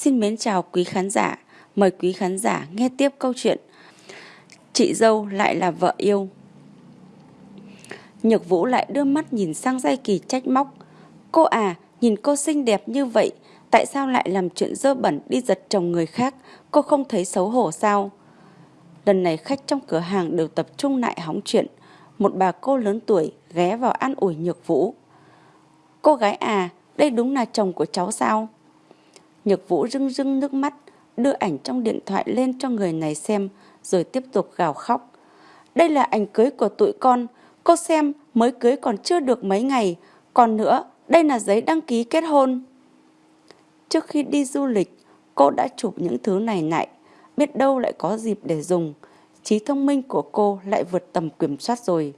Xin mến chào quý khán giả, mời quý khán giả nghe tiếp câu chuyện Chị dâu lại là vợ yêu. Nhược Vũ lại đưa mắt nhìn sang Giai Kỳ trách móc. Cô à, nhìn cô xinh đẹp như vậy Tại sao lại làm chuyện dơ bẩn đi giật chồng người khác? Cô không thấy xấu hổ sao? Lần này khách trong cửa hàng đều tập trung lại hóng chuyện. Một bà cô lớn tuổi ghé vào an ủi Nhược Vũ. Cô gái à, đây đúng là chồng của cháu sao? Nhược Vũ rưng rưng nước mắt, đưa ảnh trong điện thoại lên cho người này xem, rồi tiếp tục gào khóc. Đây là ảnh cưới của tụi con, cô xem mới cưới còn chưa được mấy ngày, còn nữa, đây là giấy đăng ký kết hôn. Trước khi đi du lịch, cô đã chụp những thứ này lại, biết đâu lại có dịp để dùng. Trí thông minh của cô lại vượt tầm kiểm soát rồi.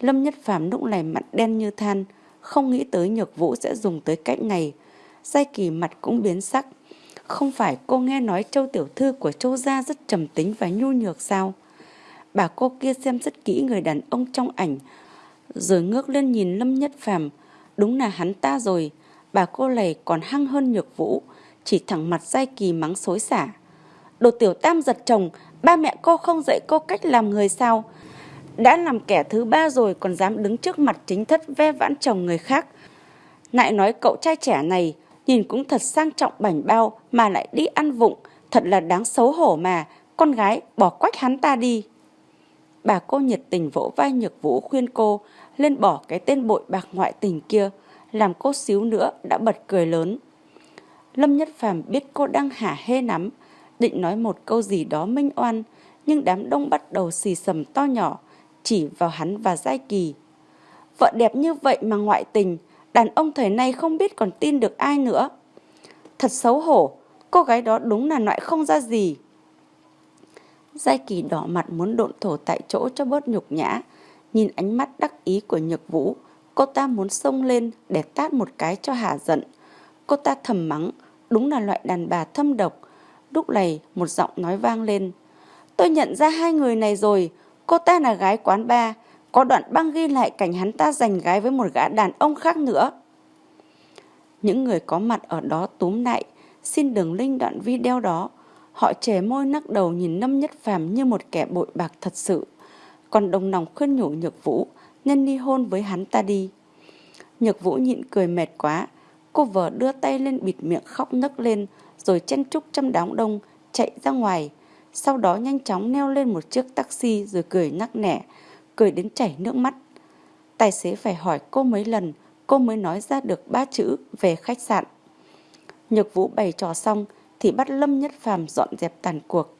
Lâm Nhất Phàm lúc này mặt đen như than, không nghĩ tới Nhược Vũ sẽ dùng tới cách này, Giai Kỳ mặt cũng biến sắc. Không phải cô nghe nói châu tiểu thư của châu gia rất trầm tính và nhu nhược sao? Bà cô kia xem rất kỹ người đàn ông trong ảnh, rồi ngước lên nhìn Lâm Nhất Phàm, đúng là hắn ta rồi. Bà cô này còn hăng hơn Nhược Vũ, chỉ thẳng mặt Giai Kỳ mắng xối xả. Đồ tiểu tam giật chồng, ba mẹ cô không dạy cô cách làm người sao? Đã làm kẻ thứ ba rồi còn dám đứng trước mặt chính thất ve vãn chồng người khác. Lại nói cậu trai trẻ này nhìn cũng thật sang trọng bảnh bao mà lại đi ăn vụng, thật là đáng xấu hổ mà, con gái bỏ quách hắn ta đi. Bà cô nhiệt tình vỗ vai Nhược Vũ khuyên cô lên bỏ cái tên bội bạc ngoại tình kia, làm cô xíu nữa đã bật cười lớn. Lâm Nhất Phàm biết cô đang hả hê lắm, định nói một câu gì đó minh oan, nhưng đám đông bắt đầu xì sầm to nhỏ, chỉ vào hắn và Giai Kỳ. Vợ đẹp như vậy mà ngoại tình, đàn ông thời nay không biết còn tin được ai nữa. Thật xấu hổ, cô gái đó đúng là loại không ra gì. Giai kỳ đỏ mặt muốn độn thổ tại chỗ cho bớt nhục nhã. Nhìn ánh mắt đắc ý của nhược vũ, cô ta muốn xông lên để tát một cái cho hả giận. Cô ta thầm mắng, đúng là loại đàn bà thâm độc. Lúc này một giọng nói vang lên. Tôi nhận ra hai người này rồi, cô ta là gái quán bar, có đoạn băng ghi lại cảnh hắn ta giành gái với một gã đàn ông khác nữa. Những người có mặt ở đó túm lại, xin đường link đoạn video đó. Họ trẻ môi nắc đầu nhìn Lâm Nhất Phàm như một kẻ bội bạc thật sự. Còn đồng lòng khuyên nhủ Nhược Vũ nên ly hôn với hắn ta đi. Nhược Vũ nhịn cười mệt quá. Cô vợ đưa tay lên bịt miệng khóc nấc lên rồi chen trúc trong đám đông chạy ra ngoài. Sau đó nhanh chóng neo lên một chiếc taxi rồi cười nắc nẻ cười đến chảy nước mắt. Tài xế phải hỏi cô mấy lần, cô mới nói ra được ba chữ về khách sạn. Nhược Vũ bày trò xong thì bắt Lâm Nhất Phàm dọn dẹp tàn cuộc.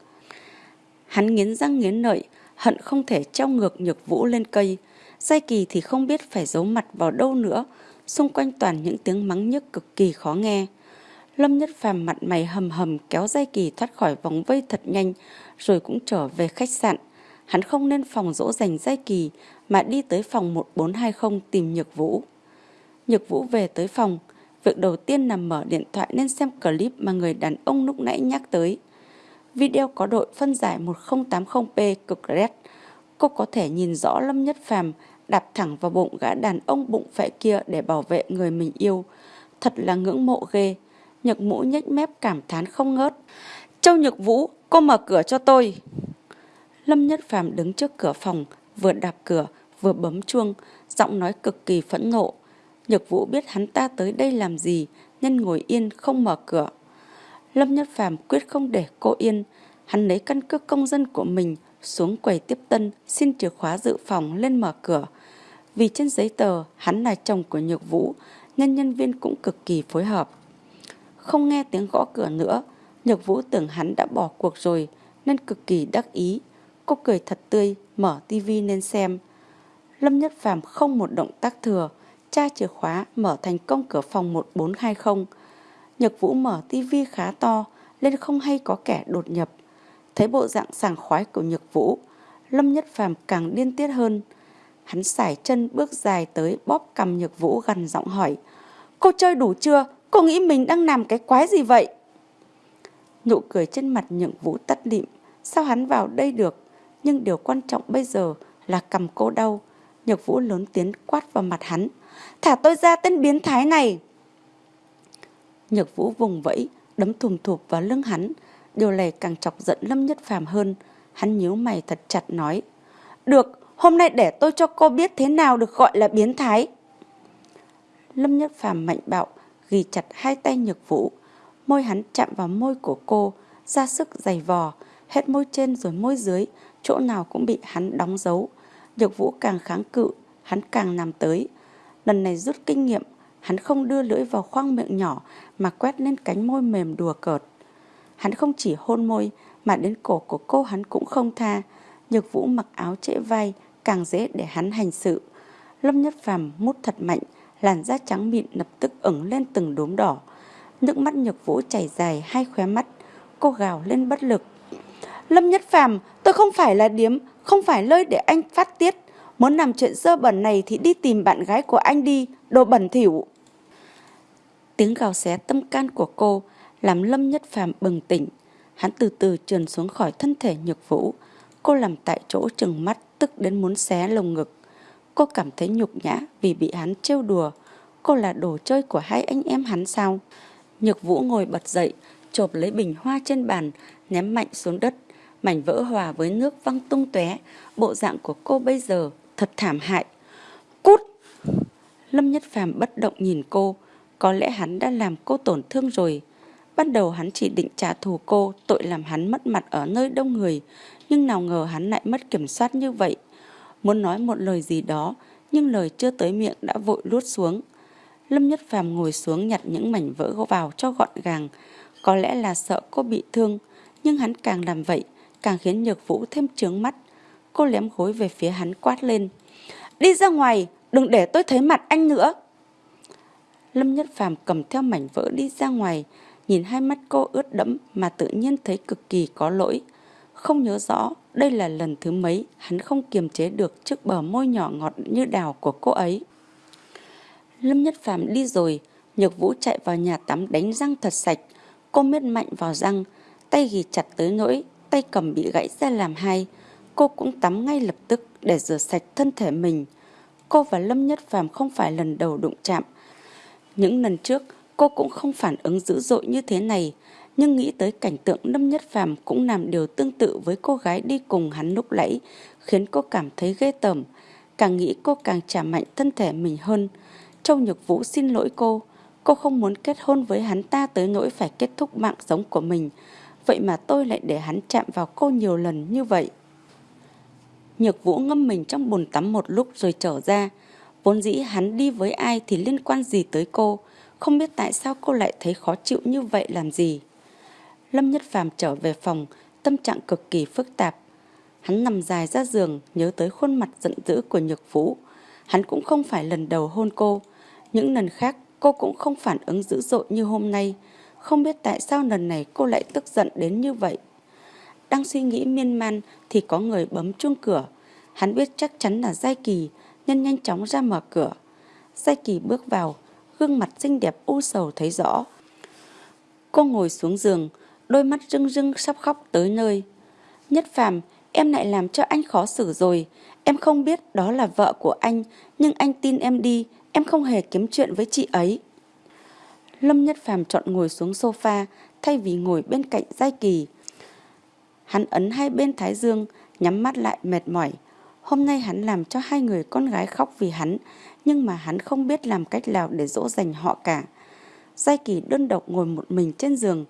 Hắn nghiến răng nghiến lợi, hận không thể treo ngược Nhược Vũ lên cây. Giai Kỳ thì không biết phải giấu mặt vào đâu nữa, xung quanh toàn những tiếng mắng nhức cực kỳ khó nghe. Lâm Nhất Phàm mặt mày hầm hầm kéo Giai Kỳ thoát khỏi vòng vây thật nhanh, rồi cũng trở về khách sạn. Hắn không nên phòng dỗ dành dây kỳ mà đi tới phòng 1420 tìm Nhược Vũ. Nhược Vũ về tới phòng, việc đầu tiên là mở điện thoại nên xem clip mà người đàn ông lúc nãy nhắc tới. Video có đội phân giải 1080p cực red. Cô có thể nhìn rõ Lâm Nhất Phàm đạp thẳng vào bụng gã đàn ông bụng phệ kia để bảo vệ người mình yêu. Thật là ngưỡng mộ ghê. Nhược Mũ nhếch mép cảm thán không ngớt. Châu Nhược Vũ, cô mở cửa cho tôi. Lâm Nhất Phàm đứng trước cửa phòng, vừa đạp cửa, vừa bấm chuông, giọng nói cực kỳ phẫn nộ. Nhược Vũ biết hắn ta tới đây làm gì, nhân ngồi yên không mở cửa. Lâm Nhất Phàm quyết không để cô yên, hắn lấy căn cước công dân của mình xuống quầy tiếp tân xin chìa khóa dự phòng lên mở cửa. Vì trên giấy tờ hắn là chồng của Nhược Vũ nên nhân viên cũng cực kỳ phối hợp. Không nghe tiếng gõ cửa nữa, Nhược Vũ tưởng hắn đã bỏ cuộc rồi nên cực kỳ đắc ý Cô cười thật tươi, mở tivi lên xem. Lâm Nhất Phàm không một động tác thừa, tra chìa khóa mở thành công cửa phòng 1420. Nhật Vũ mở tivi khá to, nên không hay có kẻ đột nhập. Thấy bộ dạng sảng khoái của Nhật Vũ, Lâm Nhất Phàm càng điên tiết hơn. Hắn sải chân bước dài tới bóp cầm Nhật Vũ gần giọng hỏi. Cô chơi đủ chưa? Cô nghĩ mình đang làm cái quái gì vậy? Nụ cười trên mặt Nhật Vũ tắt lịm. Sao hắn vào đây được? Nhưng điều quan trọng bây giờ là cầm cô đau. Nhược Vũ lớn tiếng quát vào mặt hắn. Thả tôi ra tên biến thái này. Nhược Vũ vùng vẫy, đấm thùm thụp vào lưng hắn. Điều này càng chọc giận Lâm Nhất Phàm hơn. Hắn nhíu mày thật chặt nói. Được, hôm nay để tôi cho cô biết thế nào được gọi là biến thái. Lâm Nhất Phàm mạnh bạo, ghi chặt hai tay nhược vũ. Môi hắn chạm vào môi của cô, ra sức giày vò, hết môi trên rồi môi dưới, chỗ nào cũng bị hắn đóng dấu. Nhược vũ càng kháng cự, hắn càng nằm tới. Lần này rút kinh nghiệm, hắn không đưa lưỡi vào khoang miệng nhỏ mà quét lên cánh môi mềm đùa cợt. Hắn không chỉ hôn môi mà đến cổ của cô hắn cũng không tha. Nhược vũ mặc áo trễ vai càng dễ để hắn hành sự. Lâm Nhất Phàm mút thật mạnh, làn da trắng mịn lập tức ửng lên từng đốm đỏ. Nước mắt Nhược Vũ chảy dài hai khóe mắt, cô gào lên bất lực. Lâm Nhất Phàm, tôi không phải là điếm, không phải nơi để anh phát tiết. Muốn làm chuyện dơ bẩn này thì đi tìm bạn gái của anh đi, đồ bẩn thỉu. Tiếng gào xé tâm can của cô làm Lâm Nhất Phàm bừng tỉnh. Hắn từ từ trườn xuống khỏi thân thể Nhược Vũ. Cô làm tại chỗ trừng mắt tức đến muốn xé lồng ngực. Cô cảm thấy nhục nhã vì bị hắn trêu đùa. Cô là đồ chơi của hai anh em hắn sao? Nhược Vũ ngồi bật dậy, chộp lấy bình hoa trên bàn, ném mạnh xuống đất. Mảnh vỡ hòa với nước văng tung tóe. Bộ dạng của cô bây giờ thật thảm hại. Cút! Lâm Nhất Phàm bất động nhìn cô. Có lẽ hắn đã làm cô tổn thương rồi. Ban đầu hắn chỉ định trả thù cô, tội làm hắn mất mặt ở nơi đông người. Nhưng nào ngờ hắn lại mất kiểm soát như vậy. Muốn nói một lời gì đó, nhưng lời chưa tới miệng đã vội lút xuống. Lâm Nhất Phàm ngồi xuống nhặt những mảnh vỡ vào cho gọn gàng. Có lẽ là sợ cô bị thương, nhưng hắn càng làm vậy, càng khiến Nhược Vũ thêm trướng mắt. Cô lém gối về phía hắn quát lên. Đi ra ngoài, đừng để tôi thấy mặt anh nữa. Lâm Nhất Phàm cầm theo mảnh vỡ đi ra ngoài, nhìn hai mắt cô ướt đẫm mà tự nhiên thấy cực kỳ có lỗi. Không nhớ rõ đây là lần thứ mấy hắn không kiềm chế được trước bờ môi nhỏ ngọt như đào của cô ấy. Lâm Nhất Phàm đi rồi, Nhược Vũ chạy vào nhà tắm đánh răng thật sạch. Cô miết mạnh vào răng, tay ghi chặt tới nỗi, tay cầm bị gãy ra làm hai. Cô cũng tắm ngay lập tức để rửa sạch thân thể mình. Cô và Lâm Nhất Phàm không phải lần đầu đụng chạm. Những lần trước, cô cũng không phản ứng dữ dội như thế này. Nhưng nghĩ tới cảnh tượng Lâm Nhất Phàm cũng làm điều tương tự với cô gái đi cùng hắn lúc nãy, khiến cô cảm thấy ghê tởm. Càng nghĩ cô càng trả mạnh thân thể mình hơn. Châu Nhược Vũ xin lỗi cô. Cô không muốn kết hôn với hắn ta tới nỗi phải kết thúc mạng sống của mình. Vậy mà tôi lại để hắn chạm vào cô nhiều lần như vậy. Nhược Vũ ngâm mình trong bồn tắm một lúc rồi trở ra. Vốn dĩ hắn đi với ai thì liên quan gì tới cô. Không biết tại sao cô lại thấy khó chịu như vậy làm gì. Lâm Nhất Phàm trở về phòng, tâm trạng cực kỳ phức tạp. Hắn nằm dài ra giường, nhớ tới khuôn mặt giận dữ của Nhược Vũ. Hắn cũng không phải lần đầu hôn cô. Những lần khác cô cũng không phản ứng dữ dội như hôm nay. Không biết tại sao lần này cô lại tức giận đến như vậy. Đang suy nghĩ miên man thì có người bấm chuông cửa. Hắn biết chắc chắn là Giai Kỳ nên nhanh chóng ra mở cửa. Giai Kỳ bước vào, gương mặt xinh đẹp u sầu thấy rõ. Cô ngồi xuống giường, đôi mắt rưng rưng sắp khóc tới nơi. Nhất phàm, em lại làm cho anh khó xử rồi. Em không biết đó là vợ của anh, nhưng anh tin em đi, em không hề kiếm chuyện với chị ấy. Lâm Nhất Phàm chọn ngồi xuống sofa thay vì ngồi bên cạnh Giai Kỳ. Hắn ấn hai bên thái dương, nhắm mắt lại mệt mỏi. Hôm nay hắn làm cho hai người con gái khóc vì hắn, nhưng mà hắn không biết làm cách nào để dỗ dành họ cả. Giai Kỳ đơn độc ngồi một mình trên giường.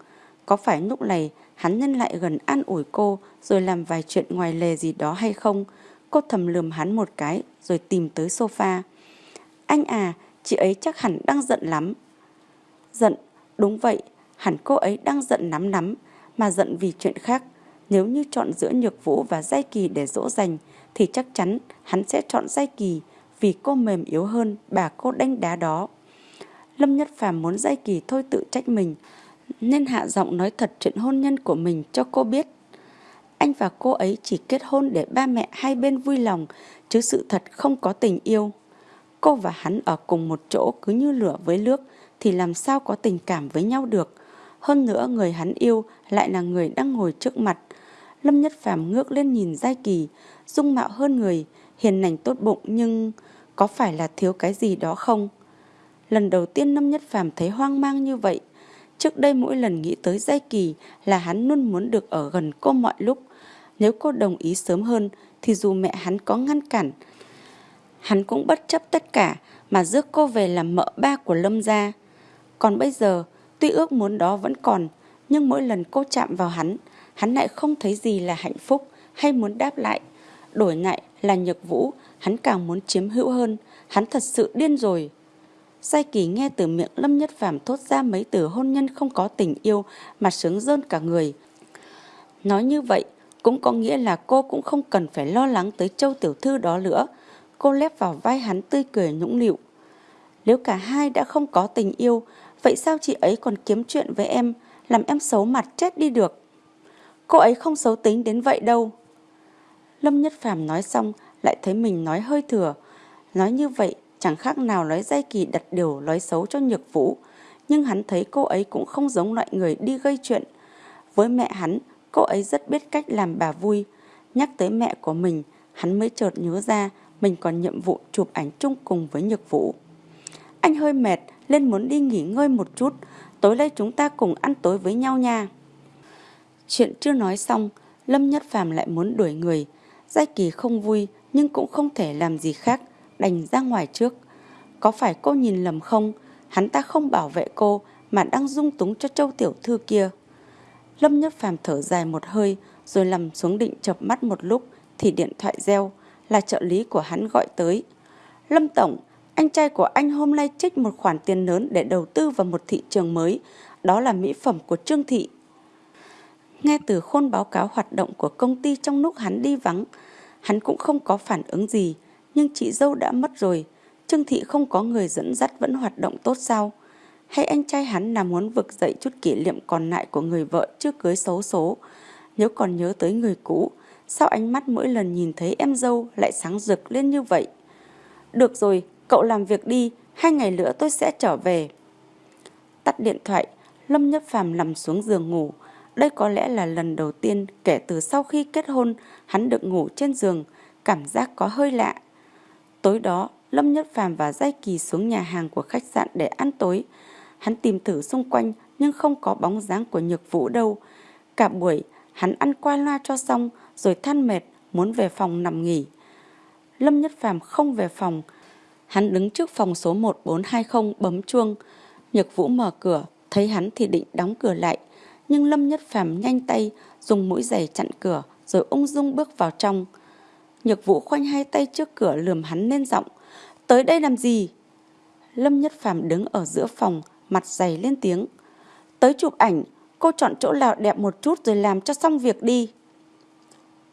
Có phải lúc này hắn nhân lại gần an ủi cô rồi làm vài chuyện ngoài lề gì đó hay không? Cô thầm lườm hắn một cái rồi tìm tới sofa. Anh à, chị ấy chắc hẳn đang giận lắm. Giận, đúng vậy, hẳn cô ấy đang giận nắm nắm mà giận vì chuyện khác. Nếu như chọn giữa Nhược Vũ và Giai Kỳ để dỗ dành, thì chắc chắn hắn sẽ chọn Giai Kỳ vì cô mềm yếu hơn bà cô đánh đá đó. Lâm Nhất Phàm muốn Giai Kỳ thôi tự trách mình, nên hạ giọng nói thật chuyện hôn nhân của mình cho cô biết. Anh và cô ấy chỉ kết hôn để ba mẹ hai bên vui lòng, chứ sự thật không có tình yêu. Cô và hắn ở cùng một chỗ cứ như lửa với nước thì làm sao có tình cảm với nhau được. Hơn nữa người hắn yêu lại là người đang ngồi trước mặt. Lâm Nhất Phàm ngước lên nhìn Giai Kỳ, dung mạo hơn người, hiền lành tốt bụng nhưng có phải là thiếu cái gì đó không? Lần đầu tiên Lâm Nhất Phàm thấy hoang mang như vậy, Trước đây mỗi lần nghĩ tới Giai Kỳ là hắn luôn muốn được ở gần cô mọi lúc. Nếu cô đồng ý sớm hơn thì dù mẹ hắn có ngăn cản, hắn cũng bất chấp tất cả mà rước cô về làm mợ ba của Lâm gia. Còn bây giờ, tuy ước muốn đó vẫn còn, nhưng mỗi lần cô chạm vào hắn, hắn lại không thấy gì là hạnh phúc hay muốn đáp lại. Đổi lại là nhược vũ, hắn càng muốn chiếm hữu hơn, hắn thật sự điên rồi. Sai Kỳ nghe từ miệng Lâm Nhất Phàm thốt ra mấy từ hôn nhân không có tình yêu mà sướng rơn cả người. Nói như vậy cũng có nghĩa là cô cũng không cần phải lo lắng tới châu tiểu thư đó nữa. Cô lép vào vai hắn tươi cười nhũng nịu. Nếu cả hai đã không có tình yêu, vậy sao chị ấy còn kiếm chuyện với em, làm em xấu mặt chết đi được? Cô ấy không xấu tính đến vậy đâu. Lâm Nhất Phàm nói xong lại thấy mình nói hơi thừa. Nói như vậy chẳng khác nào nói dây kỳ đặt điều nói xấu cho nhược vũ. Nhưng hắn thấy cô ấy cũng không giống loại người đi gây chuyện. Với mẹ hắn, cô ấy rất biết cách làm bà vui. Nhắc tới mẹ của mình, hắn mới chợt nhớ ra mình còn nhiệm vụ chụp ảnh chung cùng với nhược vũ. Anh hơi mệt, lên muốn đi nghỉ ngơi một chút. Tối nay chúng ta cùng ăn tối với nhau nha. Chuyện chưa nói xong, Lâm Nhất Phàm lại muốn đuổi người. Giai Kỳ không vui nhưng cũng không thể làm gì khác, đành ra ngoài trước. Có phải cô nhìn lầm không? Hắn ta không bảo vệ cô mà đang dung túng cho châu tiểu thư kia. Lâm Nhất Phàm thở dài một hơi rồi nằm xuống định chập mắt một lúc thì điện thoại reo là trợ lý của hắn gọi tới. Lâm Tổng, anh trai của anh hôm nay trích một khoản tiền lớn để đầu tư vào một thị trường mới, đó là mỹ phẩm của Trương Thị. Nghe từ khôn báo cáo hoạt động của công ty trong lúc hắn đi vắng, hắn cũng không có phản ứng gì, nhưng chị dâu đã mất rồi, Trương Thị không có người dẫn dắt vẫn hoạt động tốt sao? Hay anh trai hắn là muốn vực dậy chút kỷ niệm còn lại của người vợ chưa cưới xấu số? Nếu còn nhớ tới người cũ, sao ánh mắt mỗi lần nhìn thấy em dâu lại sáng rực lên như vậy? Được rồi, cậu làm việc đi, hai ngày nữa tôi sẽ trở về. Tắt điện thoại, Lâm Nhất Phàm nằm xuống giường ngủ. Đây có lẽ là lần đầu tiên kể từ sau khi kết hôn hắn được ngủ trên giường, cảm giác có hơi lạ. Tối đó, Lâm Nhất Phàm và Giai Kỳ xuống nhà hàng của khách sạn để ăn tối. Hắn tìm thử xung quanh nhưng không có bóng dáng của Nhược Vũ đâu. Cả buổi, hắn ăn qua loa cho xong rồi than mệt, muốn về phòng nằm nghỉ. Lâm Nhất Phàm không về phòng. Hắn đứng trước phòng số 1420 bấm chuông. Nhược Vũ mở cửa, thấy hắn thì định đóng cửa lại. Nhưng Lâm Nhất Phàm nhanh tay, dùng mũi giày chặn cửa, rồi ung dung bước vào trong. Nhược Vũ khoanh hai tay trước cửa lườm hắn lên giọng. Tới đây làm gì? Lâm Nhất Phàm đứng ở giữa phòng, mặt dày lên tiếng. Tới chụp ảnh, cô chọn chỗ nào đẹp một chút rồi làm cho xong việc đi.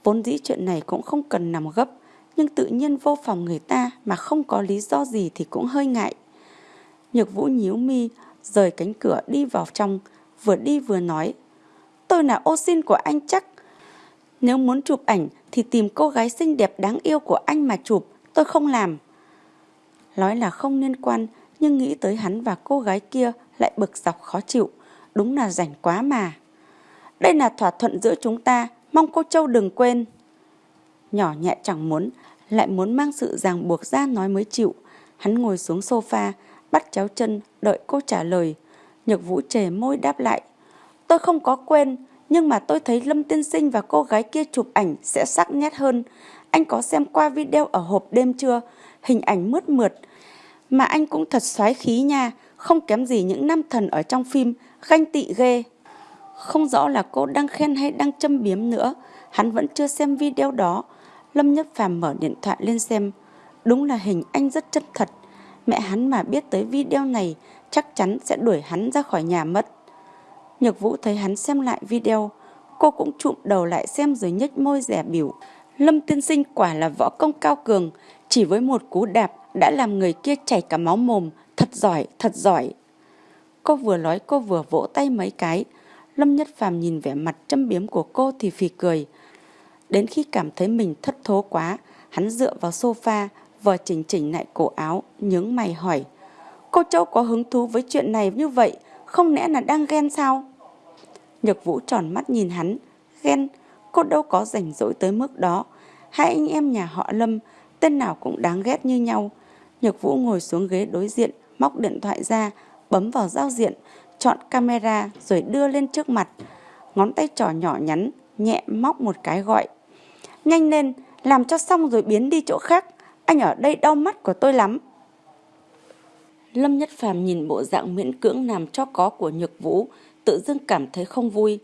Vốn dĩ chuyện này cũng không cần nằm gấp, nhưng tự nhiên vô phòng người ta mà không có lý do gì thì cũng hơi ngại. Nhược Vũ nhíu mi, rời cánh cửa đi vào trong, vừa đi vừa nói. Tôi là ô xin của anh chắc. Nếu muốn chụp ảnh thì tìm cô gái xinh đẹp đáng yêu của anh mà chụp, tôi không làm. Nói là không liên quan, nhưng nghĩ tới hắn và cô gái kia lại bực dọc khó chịu. Đúng là rảnh quá mà. Đây là thỏa thuận giữa chúng ta, mong cô Châu đừng quên. Nhỏ nhẹ chẳng muốn, lại muốn mang sự ràng buộc ra nói mới chịu. Hắn ngồi xuống sofa, bắt chéo chân, đợi cô trả lời. Nhược vũ trề môi đáp lại. Tôi không có quên, nhưng mà tôi thấy Lâm Tiên Sinh và cô gái kia chụp ảnh sẽ sắc nét hơn. Anh có xem qua video ở hộp đêm chưa? Hình ảnh mướt mượt. Mà anh cũng thật xoái khí nha, không kém gì những nam thần ở trong phim, ganh tị ghê. Không rõ là cô đang khen hay đang châm biếm nữa, hắn vẫn chưa xem video đó. Lâm Nhất Phàm mở điện thoại lên xem. Đúng là hình anh rất chân thật. Mẹ hắn mà biết tới video này chắc chắn sẽ đuổi hắn ra khỏi nhà mất. Nhược Vũ thấy hắn xem lại video, cô cũng trụm đầu lại xem rồi nhếch môi rẻ biểu. Lâm tiên sinh quả là võ công cao cường, chỉ với một cú đạp đã làm người kia chảy cả máu mồm, thật giỏi, thật giỏi. Cô vừa nói cô vừa vỗ tay mấy cái, Lâm Nhất Phàm nhìn vẻ mặt châm biếm của cô thì phì cười. Đến khi cảm thấy mình thất thố quá, hắn dựa vào sofa, vờ chỉnh chỉnh lại cổ áo, nhướng mày hỏi. Cô Châu có hứng thú với chuyện này như vậy, không lẽ là đang ghen sao? Nhược Vũ tròn mắt nhìn hắn, ghen, cô đâu có rảnh rỗi tới mức đó. Hai anh em nhà họ Lâm, tên nào cũng đáng ghét như nhau. Nhược Vũ ngồi xuống ghế đối diện, móc điện thoại ra, bấm vào giao diện, chọn camera rồi đưa lên trước mặt. Ngón tay trỏ nhỏ nhắn, nhẹ móc một cái gọi. Nhanh lên, làm cho xong rồi biến đi chỗ khác. Anh ở đây đau mắt của tôi lắm. Lâm Nhất Phàm nhìn bộ dạng miễn cưỡng làm cho có của Nhược Vũ, tự dưng cảm thấy không vui.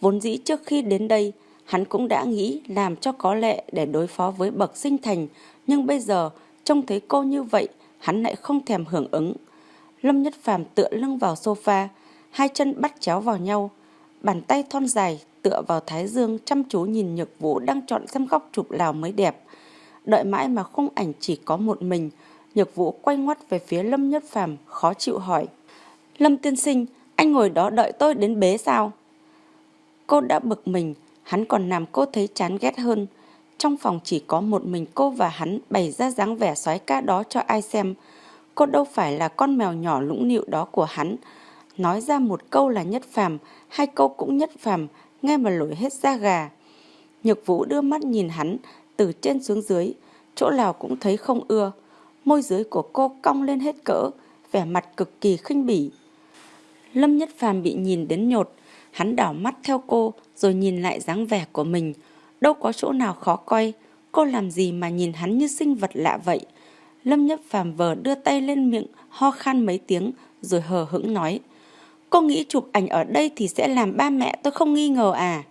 Vốn dĩ trước khi đến đây, hắn cũng đã nghĩ làm cho có lệ để đối phó với bậc sinh thành, nhưng bây giờ trông thấy cô như vậy, hắn lại không thèm hưởng ứng. Lâm Nhất Phàm tựa lưng vào sofa, hai chân bắt chéo vào nhau, bàn tay thon dài tựa vào thái dương chăm chú nhìn Nhược Vũ đang chọn xem góc chụp nào mới đẹp. Đợi mãi mà khung ảnh chỉ có một mình, Nhược Vũ quay ngoắt về phía Lâm Nhất Phàm khó chịu hỏi. Lâm tiên sinh, anh ngồi đó đợi tôi đến bế sao? Cô đã bực mình, hắn còn làm cô thấy chán ghét hơn. Trong phòng chỉ có một mình cô và hắn bày ra dáng vẻ soái ca đó cho ai xem. Cô đâu phải là con mèo nhỏ lũng nịu đó của hắn. Nói ra một câu là nhất phàm, hai câu cũng nhất phàm, nghe mà nổi hết da gà. Nhược vũ đưa mắt nhìn hắn, từ trên xuống dưới, chỗ nào cũng thấy không ưa. Môi dưới của cô cong lên hết cỡ, vẻ mặt cực kỳ khinh bỉ. Lâm Nhất Phàm bị nhìn đến nhột, hắn đảo mắt theo cô rồi nhìn lại dáng vẻ của mình. Đâu có chỗ nào khó coi, cô làm gì mà nhìn hắn như sinh vật lạ vậy. Lâm Nhất Phàm vờ đưa tay lên miệng, ho khan mấy tiếng rồi hờ hững nói. Cô nghĩ chụp ảnh ở đây thì sẽ làm ba mẹ tôi không nghi ngờ à?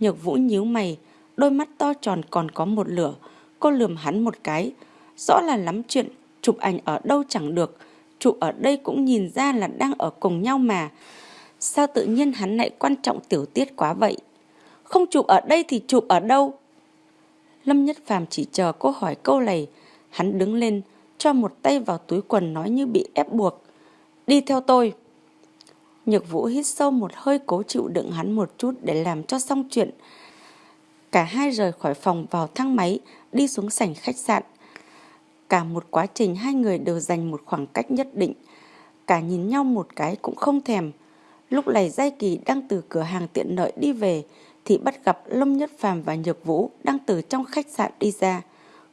Nhược Vũ nhíu mày, đôi mắt to tròn còn có một lửa. Cô lườm hắn một cái. Rõ là lắm chuyện, chụp ảnh ở đâu chẳng được. Chụp ở đây cũng nhìn ra là đang ở cùng nhau mà. Sao tự nhiên hắn lại quan trọng tiểu tiết quá vậy? Không chụp ở đây thì chụp ở đâu? Lâm Nhất Phàm chỉ chờ cô hỏi câu này. Hắn đứng lên, cho một tay vào túi quần nói như bị ép buộc. Đi theo tôi. Nhược Vũ hít sâu một hơi cố chịu đựng hắn một chút để làm cho xong chuyện. Cả hai rời khỏi phòng vào thang máy, đi xuống sảnh khách sạn. Cả một quá trình hai người đều dành một khoảng cách nhất định. Cả nhìn nhau một cái cũng không thèm. Lúc này Giai Kỳ đang từ cửa hàng tiện lợi đi về thì bắt gặp Lâm Nhất Phàm và Nhược Vũ đang từ trong khách sạn đi ra.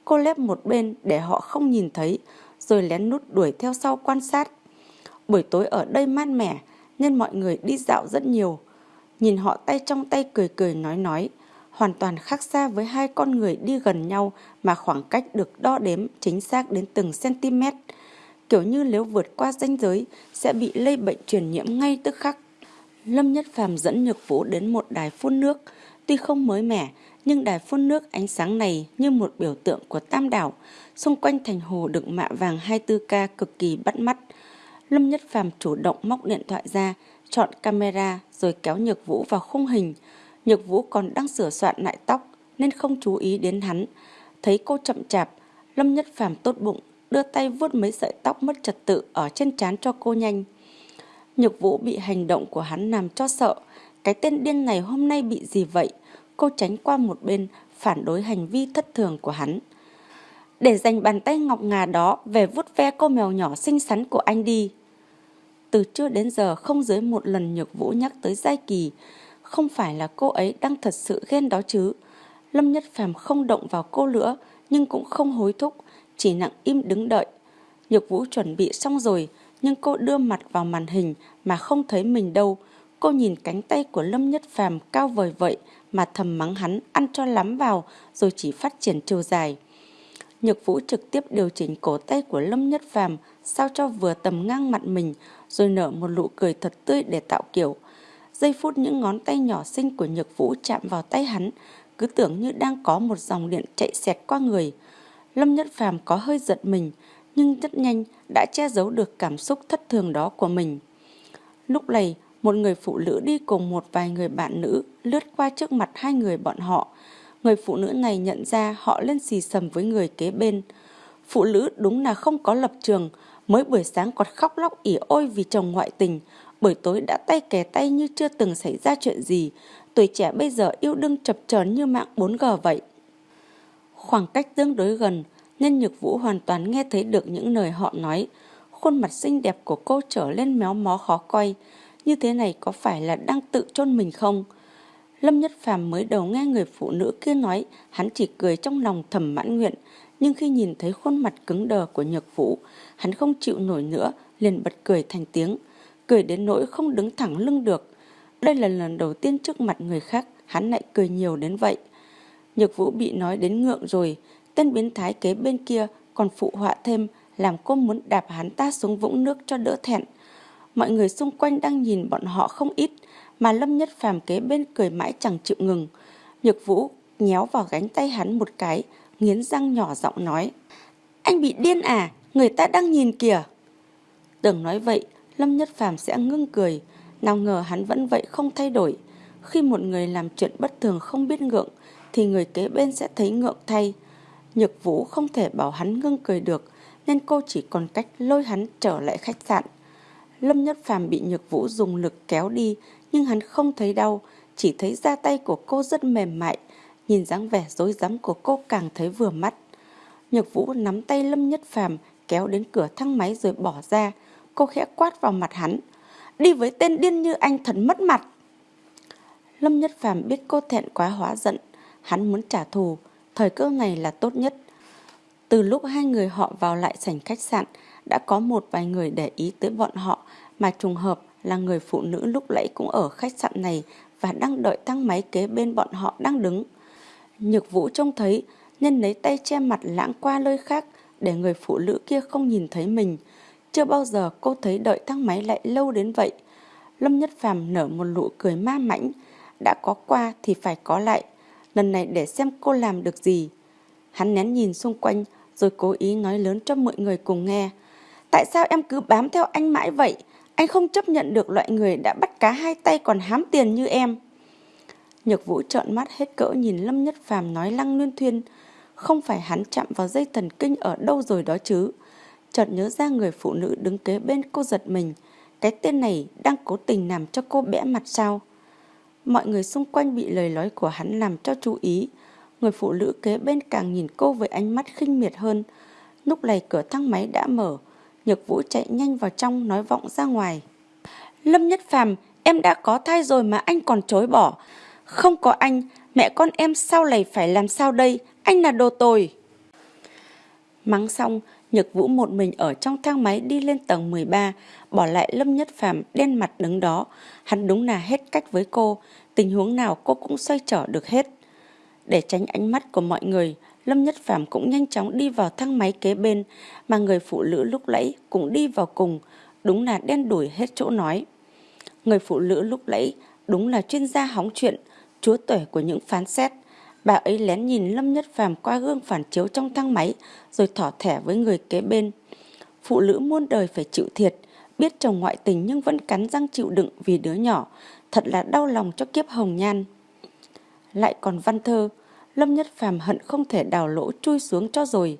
Cô lép một bên để họ không nhìn thấy rồi lén nút đuổi theo sau quan sát. Buổi tối ở đây mát mẻ, nên mọi người đi dạo rất nhiều. Nhìn họ tay trong tay cười cười nói nói, hoàn toàn khác xa với hai con người đi gần nhau mà khoảng cách được đo đếm chính xác đến từng cm. Kiểu như nếu vượt qua ranh giới sẽ bị lây bệnh truyền nhiễm ngay tức khắc. Lâm Nhất Phàm dẫn Nhược Vũ đến một đài phun nước, tuy không mới mẻ, nhưng đài phun nước ánh sáng này như một biểu tượng của Tam Đảo, xung quanh thành hồ được mạ vàng 24K cực kỳ bắt mắt. Lâm Nhất Phàm chủ động móc điện thoại ra, chọn camera rồi kéo Nhược Vũ vào khung hình. Nhược Vũ còn đang sửa soạn lại tóc nên không chú ý đến hắn. Thấy cô chậm chạp, Lâm Nhất Phàm tốt bụng, đưa tay vuốt mấy sợi tóc mất trật tự ở trên trán cho cô nhanh. Nhược Vũ bị hành động của hắn làm cho sợ. Cái tên điên này hôm nay bị gì vậy? Cô tránh qua một bên, phản đối hành vi thất thường của hắn để dành bàn tay ngọc ngà đó về vuốt ve cô mèo nhỏ xinh xắn của anh đi. Từ trưa đến giờ không dưới một lần Nhược Vũ nhắc tới Giai Kỳ, không phải là cô ấy đang thật sự ghen đó chứ. Lâm Nhất Phàm không động vào cô nữa, nhưng cũng không hối thúc, chỉ nặng im đứng đợi. Nhược Vũ chuẩn bị xong rồi, nhưng cô đưa mặt vào màn hình mà không thấy mình đâu. Cô nhìn cánh tay của Lâm Nhất Phàm cao vời vậy mà thầm mắng hắn ăn cho lắm vào rồi chỉ phát triển chiều dài. Nhược Vũ trực tiếp điều chỉnh cổ tay của Lâm Nhất Phàm sao cho vừa tầm ngang mặt mình rồi nở một nụ cười thật tươi để tạo kiểu. Giây phút những ngón tay nhỏ xinh của Nhược Vũ chạm vào tay hắn, cứ tưởng như đang có một dòng điện chạy xẹt qua người. Lâm Nhất Phàm có hơi giật mình, nhưng rất nhanh đã che giấu được cảm xúc thất thường đó của mình. Lúc này, một người phụ nữ đi cùng một vài người bạn nữ lướt qua trước mặt hai người bọn họ, Người phụ nữ này nhận ra họ lên xì sầm với người kế bên. Phụ nữ đúng là không có lập trường, mới buổi sáng còn khóc lóc ỉ ôi vì chồng ngoại tình, buổi tối đã tay kè tay như chưa từng xảy ra chuyện gì. Tuổi trẻ bây giờ yêu đương chập chờn như mạng 4G vậy. Khoảng cách tương đối gần, nên Nhược Vũ hoàn toàn nghe thấy được những lời họ nói. Khuôn mặt xinh đẹp của cô trở lên méo mó khó coi. Như thế này có phải là đang tự chôn mình không? Lâm Nhất Phàm mới đầu nghe người phụ nữ kia nói, hắn chỉ cười trong lòng thầm mãn nguyện, nhưng khi nhìn thấy khuôn mặt cứng đờ của Nhược Vũ, hắn không chịu nổi nữa, liền bật cười thành tiếng. cười đến nỗi không đứng thẳng lưng được. Đây là lần đầu tiên trước mặt người khác hắn lại cười nhiều đến vậy. Nhược vũ bị nói đến ngượng rồi, tên biến thái kế bên kia còn phụ họa thêm làm cô muốn đạp hắn ta xuống vũng nước cho đỡ thẹn. Mọi người xung quanh đang nhìn bọn họ không ít, mà Lâm Nhất Phàm kế bên cười mãi chẳng chịu ngừng. Nhược Vũ nhéo vào gánh tay hắn một cái, nghiến răng nhỏ giọng nói. Anh bị điên à, người ta đang nhìn kìa. Tưởng nói vậy, Lâm Nhất Phàm sẽ ngưng cười, nào ngờ hắn vẫn vậy không thay đổi. Khi một người làm chuyện bất thường không biết ngượng, thì người kế bên sẽ thấy ngượng thay. Nhược Vũ không thể bảo hắn ngưng cười được, nên cô chỉ còn cách lôi hắn trở lại khách sạn. Lâm Nhất Phàm bị Nhược Vũ dùng lực kéo đi, nhưng hắn không thấy đau, chỉ thấy da tay của cô rất mềm mại, nhìn dáng vẻ dối rắm của cô càng thấy vừa mắt. Nhược Vũ nắm tay Lâm Nhất Phàm kéo đến cửa thang máy rồi bỏ ra, cô khẽ quát vào mặt hắn. Đi với tên điên như anh thật mất mặt. Lâm Nhất Phàm biết cô thẹn quá hóa giận, hắn muốn trả thù, thời cơ này là tốt nhất. Từ lúc hai người họ vào lại sảnh khách sạn, đã có một vài người để ý tới bọn họ mà trùng hợp là người phụ nữ lúc nãy cũng ở khách sạn này và đang đợi thang máy kế bên bọn họ đang đứng. Nhược vũ trông thấy, nên lấy tay che mặt lãng qua nơi khác để người phụ nữ kia không nhìn thấy mình. Chưa bao giờ cô thấy đợi thang máy lại lâu đến vậy. Lâm Nhất Phàm nở một nụ cười ma mãnh. Đã có qua thì phải có lại. Lần này để xem cô làm được gì. Hắn nén nhìn xung quanh, rồi cố ý nói lớn cho mọi người cùng nghe. Tại sao em cứ bám theo anh mãi vậy? Anh không chấp nhận được loại người đã bắt cá hai tay còn hám tiền như em. Nhược vũ trợn mắt hết cỡ nhìn Lâm Nhất Phàm nói lăng luyên thuyên. Không phải hắn chạm vào dây thần kinh ở đâu rồi đó chứ. Chợt nhớ ra người phụ nữ đứng kế bên cô giật mình. Cái tên này đang cố tình làm cho cô bẽ mặt sao? Mọi người xung quanh bị lời nói của hắn làm cho chú ý. Người phụ nữ kế bên càng nhìn cô với ánh mắt khinh miệt hơn. Lúc này cửa thang máy đã mở. Nhược Vũ chạy nhanh vào trong nói vọng ra ngoài. Lâm Nhất Phàm, em đã có thai rồi mà anh còn chối bỏ. Không có anh, mẹ con em sau này phải làm sao đây? Anh là đồ tồi. Mắng xong, Nhược Vũ một mình ở trong thang máy đi lên tầng 13, bỏ lại Lâm Nhất Phàm đen mặt đứng đó. Hắn đúng là hết cách với cô, tình huống nào cô cũng xoay trở được hết. Để tránh ánh mắt của mọi người, Lâm Nhất Phàm cũng nhanh chóng đi vào thang máy kế bên, mà người phụ nữ lúc nãy cũng đi vào cùng, đúng là đen đuổi hết chỗ nói. Người phụ nữ lúc nãy đúng là chuyên gia hóng chuyện, chúa tể của những phán xét. Bà ấy lén nhìn Lâm Nhất Phàm qua gương phản chiếu trong thang máy, rồi thỏ thẻ với người kế bên. Phụ nữ muôn đời phải chịu thiệt, biết chồng ngoại tình nhưng vẫn cắn răng chịu đựng vì đứa nhỏ, thật là đau lòng cho kiếp hồng nhan. Lại còn văn thơ, Lâm Nhất Phàm hận không thể đào lỗ chui xuống cho rồi.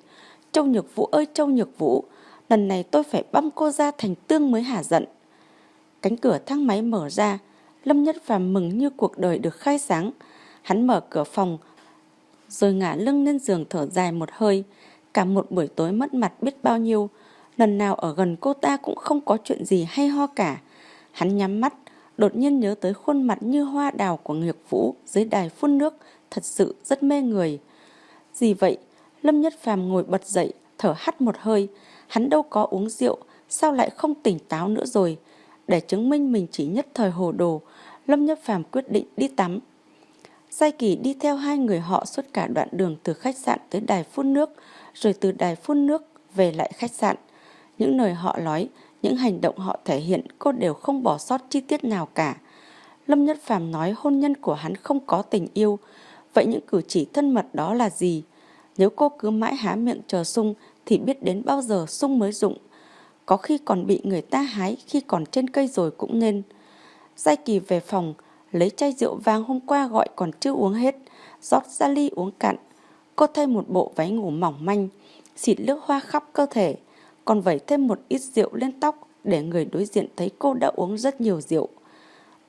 Châu Nhược Vũ ơi Châu Nhược Vũ, lần này tôi phải băm cô ra thành tương mới hả giận. Cánh cửa thang máy mở ra, Lâm Nhất Phàm mừng như cuộc đời được khai sáng. Hắn mở cửa phòng, rồi ngả lưng lên giường thở dài một hơi. Cả một buổi tối mất mặt biết bao nhiêu, lần nào ở gần cô ta cũng không có chuyện gì hay ho cả. Hắn nhắm mắt, đột nhiên nhớ tới khuôn mặt như hoa đào của Nguyệt Vũ dưới đài phun nước, thật sự rất mê người. Gì vậy? Lâm Nhất Phàm ngồi bật dậy, thở hắt một hơi. Hắn đâu có uống rượu, sao lại không tỉnh táo nữa rồi? Để chứng minh mình chỉ nhất thời hồ đồ, Lâm Nhất Phàm quyết định đi tắm. Giai Kỳ đi theo hai người họ suốt cả đoạn đường từ khách sạn tới đài phun nước, rồi từ đài phun nước về lại khách sạn. Những lời họ nói, những hành động họ thể hiện cô đều không bỏ sót chi tiết nào cả. Lâm Nhất Phàm nói hôn nhân của hắn không có tình yêu, Vậy những cử chỉ thân mật đó là gì? Nếu cô cứ mãi há miệng chờ sung thì biết đến bao giờ sung mới dụng. Có khi còn bị người ta hái khi còn trên cây rồi cũng nên. Giai kỳ về phòng, lấy chai rượu vang hôm qua gọi còn chưa uống hết, rót ra ly uống cạn. Cô thay một bộ váy ngủ mỏng manh, xịt nước hoa khắp cơ thể, còn vẩy thêm một ít rượu lên tóc để người đối diện thấy cô đã uống rất nhiều rượu.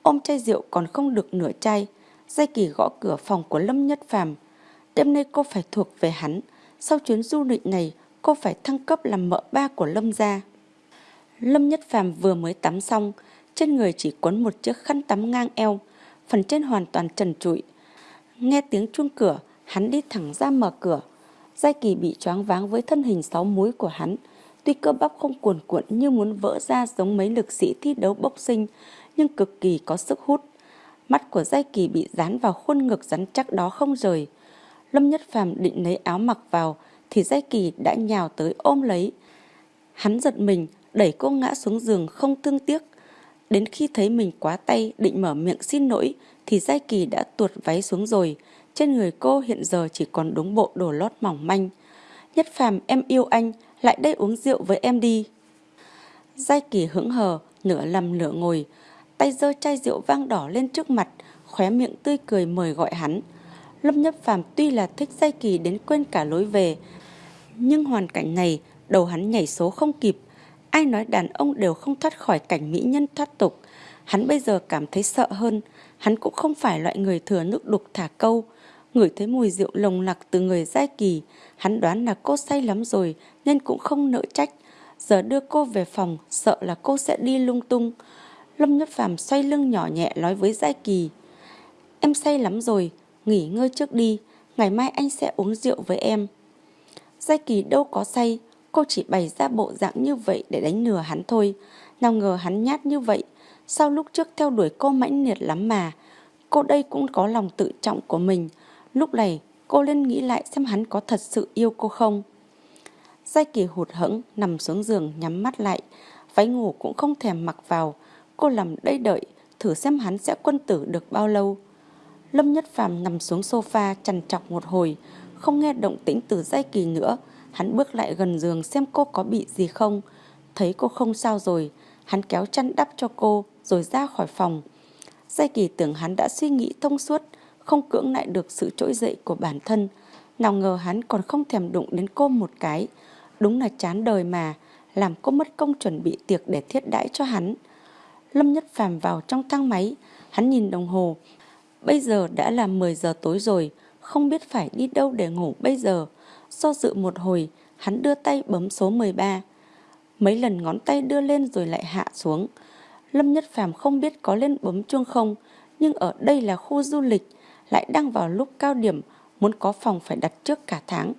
Ôm chai rượu còn không được nửa chai, Giai Kỳ gõ cửa phòng của Lâm Nhất Phàm. Đêm nay cô phải thuộc về hắn. Sau chuyến du lịch này, cô phải thăng cấp làm mợ ba của Lâm gia. Lâm Nhất Phàm vừa mới tắm xong, trên người chỉ quấn một chiếc khăn tắm ngang eo, phần trên hoàn toàn trần trụi. Nghe tiếng chuông cửa, hắn đi thẳng ra mở cửa. Giai Kỳ bị choáng váng với thân hình sáu múi của hắn, Tuy cơ bắp không cuồn cuộn như muốn vỡ ra giống mấy lực sĩ thi đấu bốc sinh, nhưng cực kỳ có sức hút. Mắt của Giai Kỳ bị dán vào khuôn ngực rắn chắc đó không rời. Lâm Nhất Phàm định lấy áo mặc vào, thì Giai Kỳ đã nhào tới ôm lấy. Hắn giật mình, đẩy cô ngã xuống giường không thương tiếc. Đến khi thấy mình quá tay định mở miệng xin lỗi, thì Giai Kỳ đã tuột váy xuống rồi. Trên người cô hiện giờ chỉ còn đúng bộ đồ lót mỏng manh. Nhất Phàm em yêu anh, lại đây uống rượu với em đi. Giai Kỳ hững hờ, nửa lầm nửa ngồi, tay giơ chai rượu vang đỏ lên trước mặt, khóe miệng tươi cười mời gọi hắn. Lâm Nhất Phàm tuy là thích Giai Kỳ đến quên cả lối về, nhưng hoàn cảnh này đầu hắn nhảy số không kịp. Ai nói đàn ông đều không thoát khỏi cảnh mỹ nhân thoát tục. Hắn bây giờ cảm thấy sợ hơn. Hắn cũng không phải loại người thừa nước đục thả câu. Ngửi thấy mùi rượu lồng lặc từ người giai kỳ. Hắn đoán là cô say lắm rồi nên cũng không nỡ trách. Giờ đưa cô về phòng sợ là cô sẽ đi lung tung. Lâm Nhất Phàm xoay lưng nhỏ nhẹ nói với Giai Kỳ. Em say lắm rồi, nghỉ ngơi trước đi, ngày mai anh sẽ uống rượu với em. Giai Kỳ đâu có say, cô chỉ bày ra bộ dạng như vậy để đánh lừa hắn thôi. Nào ngờ hắn nhát như vậy, Sau lúc trước theo đuổi cô mãnh liệt lắm mà. Cô đây cũng có lòng tự trọng của mình. Lúc này cô lên nghĩ lại xem hắn có thật sự yêu cô không. Giai Kỳ hụt hẫng nằm xuống giường nhắm mắt lại, váy ngủ cũng không thèm mặc vào. Cô nằm đây đợi, thử xem hắn sẽ quân tử được bao lâu. Lâm Nhất Phàm nằm xuống sofa trằn trọc một hồi, không nghe động tĩnh từ Giai Kỳ nữa. Hắn bước lại gần giường xem cô có bị gì không. Thấy cô không sao rồi, hắn kéo chăn đắp cho cô rồi ra khỏi phòng. Giai Kỳ tưởng hắn đã suy nghĩ thông suốt, không cưỡng lại được sự trỗi dậy của bản thân. Nào ngờ hắn còn không thèm đụng đến cô một cái. Đúng là chán đời mà, làm cô mất công chuẩn bị tiệc để thiết đãi cho hắn. Lâm Nhất Phàm vào trong thang máy, hắn nhìn đồng hồ. Bây giờ đã là 10 giờ tối rồi, không biết phải đi đâu để ngủ bây giờ. Do dự một hồi, hắn đưa tay bấm số 13. Mấy lần ngón tay đưa lên rồi lại hạ xuống. Lâm Nhất Phàm không biết có lên bấm chuông không, nhưng ở đây là khu du lịch, lại đang vào lúc cao điểm, muốn có phòng phải đặt trước cả tháng.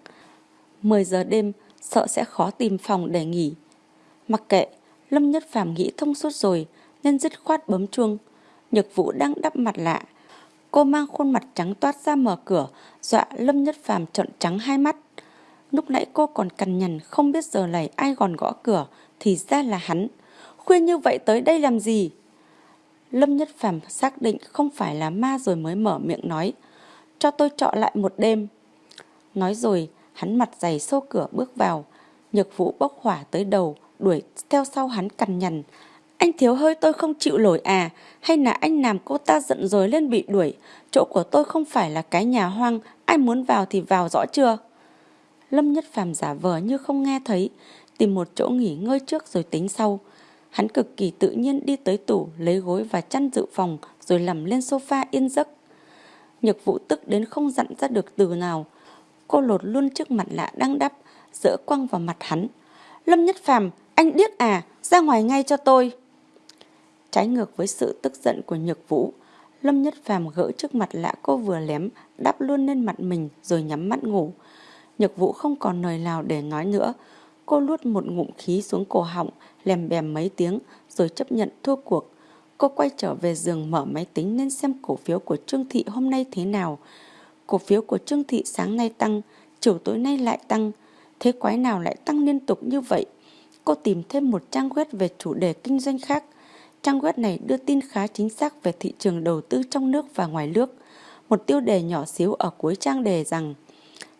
10 giờ đêm, sợ sẽ khó tìm phòng để nghỉ. Mặc kệ, Lâm Nhất Phàm nghĩ thông suốt rồi, nên dứt khoát bấm chuông. Nhược Vũ đang đắp mặt lạ. Cô mang khuôn mặt trắng toát ra mở cửa, dọa Lâm Nhất Phàm trợn trắng hai mắt. Lúc nãy cô còn cằn nhằn không biết giờ này ai còn gõ cửa, thì ra là hắn. Khuyên như vậy tới đây làm gì? Lâm Nhất Phàm xác định không phải là ma rồi mới mở miệng nói. Cho tôi trọ lại một đêm. Nói rồi, hắn mặt dày xô cửa bước vào. Nhược vũ bốc hỏa tới đầu, đuổi theo sau hắn cằn nhằn. Anh thiếu hơi tôi không chịu nổi à, hay là anh làm cô ta giận rồi lên bị đuổi. Chỗ của tôi không phải là cái nhà hoang, ai muốn vào thì vào rõ chưa? Lâm Nhất Phàm giả vờ như không nghe thấy, tìm một chỗ nghỉ ngơi trước rồi tính sau. Hắn cực kỳ tự nhiên đi tới tủ, lấy gối và chăn dự phòng rồi nằm lên sofa yên giấc. Nhược vụ tức đến không dặn ra được từ nào. Cô lột luôn trước mặt lạ đang đắp, dỡ quăng vào mặt hắn. Lâm Nhất Phàm, anh điếc à, ra ngoài ngay cho tôi. Trái ngược với sự tức giận của Nhược Vũ, Lâm Nhất Phàm gỡ trước mặt lạ cô vừa lém, đắp luôn lên mặt mình rồi nhắm mắt ngủ. Nhược Vũ không còn lời nào để nói nữa. Cô luốt một ngụm khí xuống cổ họng, lèm bèm mấy tiếng rồi chấp nhận thua cuộc. Cô quay trở về giường mở máy tính nên xem cổ phiếu của Trương Thị hôm nay thế nào. Cổ phiếu của Trương Thị sáng nay tăng, chiều tối nay lại tăng. Thế quái nào lại tăng liên tục như vậy? Cô tìm thêm một trang web về chủ đề kinh doanh khác. Trang web này đưa tin khá chính xác về thị trường đầu tư trong nước và ngoài nước. Một tiêu đề nhỏ xíu ở cuối trang đề rằng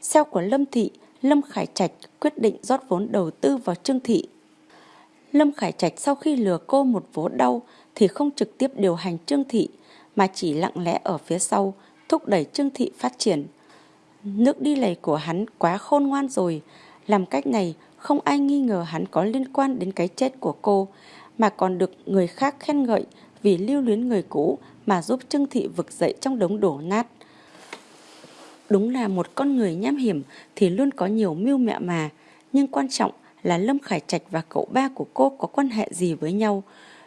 Sale của Lâm Thị, Lâm Khải Trạch quyết định rót vốn đầu tư vào Trương Thị. Lâm Khải Trạch sau khi lừa cô một vố đau thì không trực tiếp điều hành Trương Thị mà chỉ lặng lẽ ở phía sau thúc đẩy Trương Thị phát triển. Nước đi lầy của hắn quá khôn ngoan rồi. Làm cách này không ai nghi ngờ hắn có liên quan đến cái chết của cô mà còn được người khác khen ngợi vì lưu luyến người cũ mà giúp Trương Thị vực dậy trong đống đổ nát. Đúng là một con người nham hiểm thì luôn có nhiều mưu mẹo mà, nhưng quan trọng là Lâm Khải Trạch và cậu ba của cô có quan hệ gì với nhau.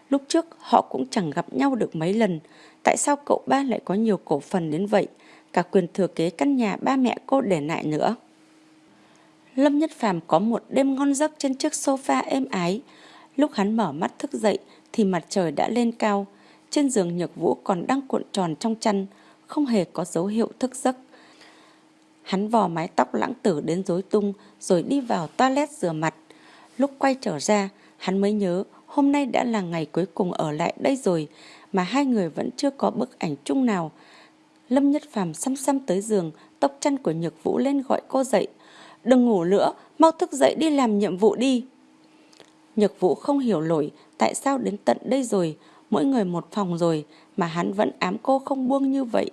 Lúc trước họ cũng chẳng gặp nhau được mấy lần, tại sao cậu ba lại có nhiều cổ phần đến vậy, cả quyền thừa kế căn nhà ba mẹ cô để lại nữa. Lâm Nhất Phàm có một đêm ngon giấc trên chiếc sofa êm ái. Lúc hắn mở mắt thức dậy thì mặt trời đã lên cao. Trên giường Nhược Vũ còn đang cuộn tròn trong chăn, không hề có dấu hiệu thức giấc. Hắn vò mái tóc lãng tử đến rối tung rồi đi vào toilet rửa mặt. Lúc quay trở ra, hắn mới nhớ hôm nay đã là ngày cuối cùng ở lại đây rồi mà hai người vẫn chưa có bức ảnh chung nào. Lâm Nhất Phàm xăm xăm tới giường, tóc chăn của Nhược Vũ lên gọi cô dậy. Đừng ngủ nữa, mau thức dậy đi làm nhiệm vụ đi. Nhược Vũ không hiểu nổi tại sao đến tận đây rồi, mỗi người một phòng rồi mà hắn vẫn ám cô không buông như vậy.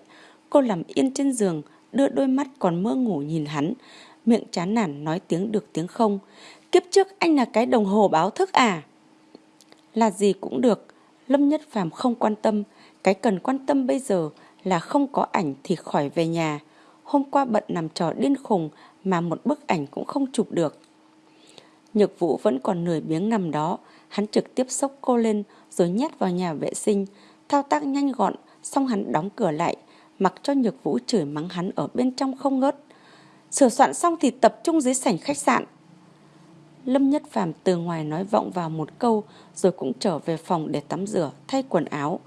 Cô nằm yên trên giường, đưa đôi mắt còn mơ ngủ nhìn hắn, miệng chán nản nói tiếng được tiếng không. Kiếp trước anh là cái đồng hồ báo thức à? Là gì cũng được, Lâm Nhất Phàm không quan tâm, cái cần quan tâm bây giờ là không có ảnh thì khỏi về nhà. Hôm qua bận nằm trò điên khùng mà một bức ảnh cũng không chụp được. Nhược vũ vẫn còn nửa biếng nằm đó, hắn trực tiếp xốc cô lên rồi nhét vào nhà vệ sinh, thao tác nhanh gọn, xong hắn đóng cửa lại, mặc cho nhược vũ chửi mắng hắn ở bên trong không ngớt. Sửa soạn xong thì tập trung dưới sảnh khách sạn. Lâm Nhất Phàm từ ngoài nói vọng vào một câu rồi cũng trở về phòng để tắm rửa, thay quần áo.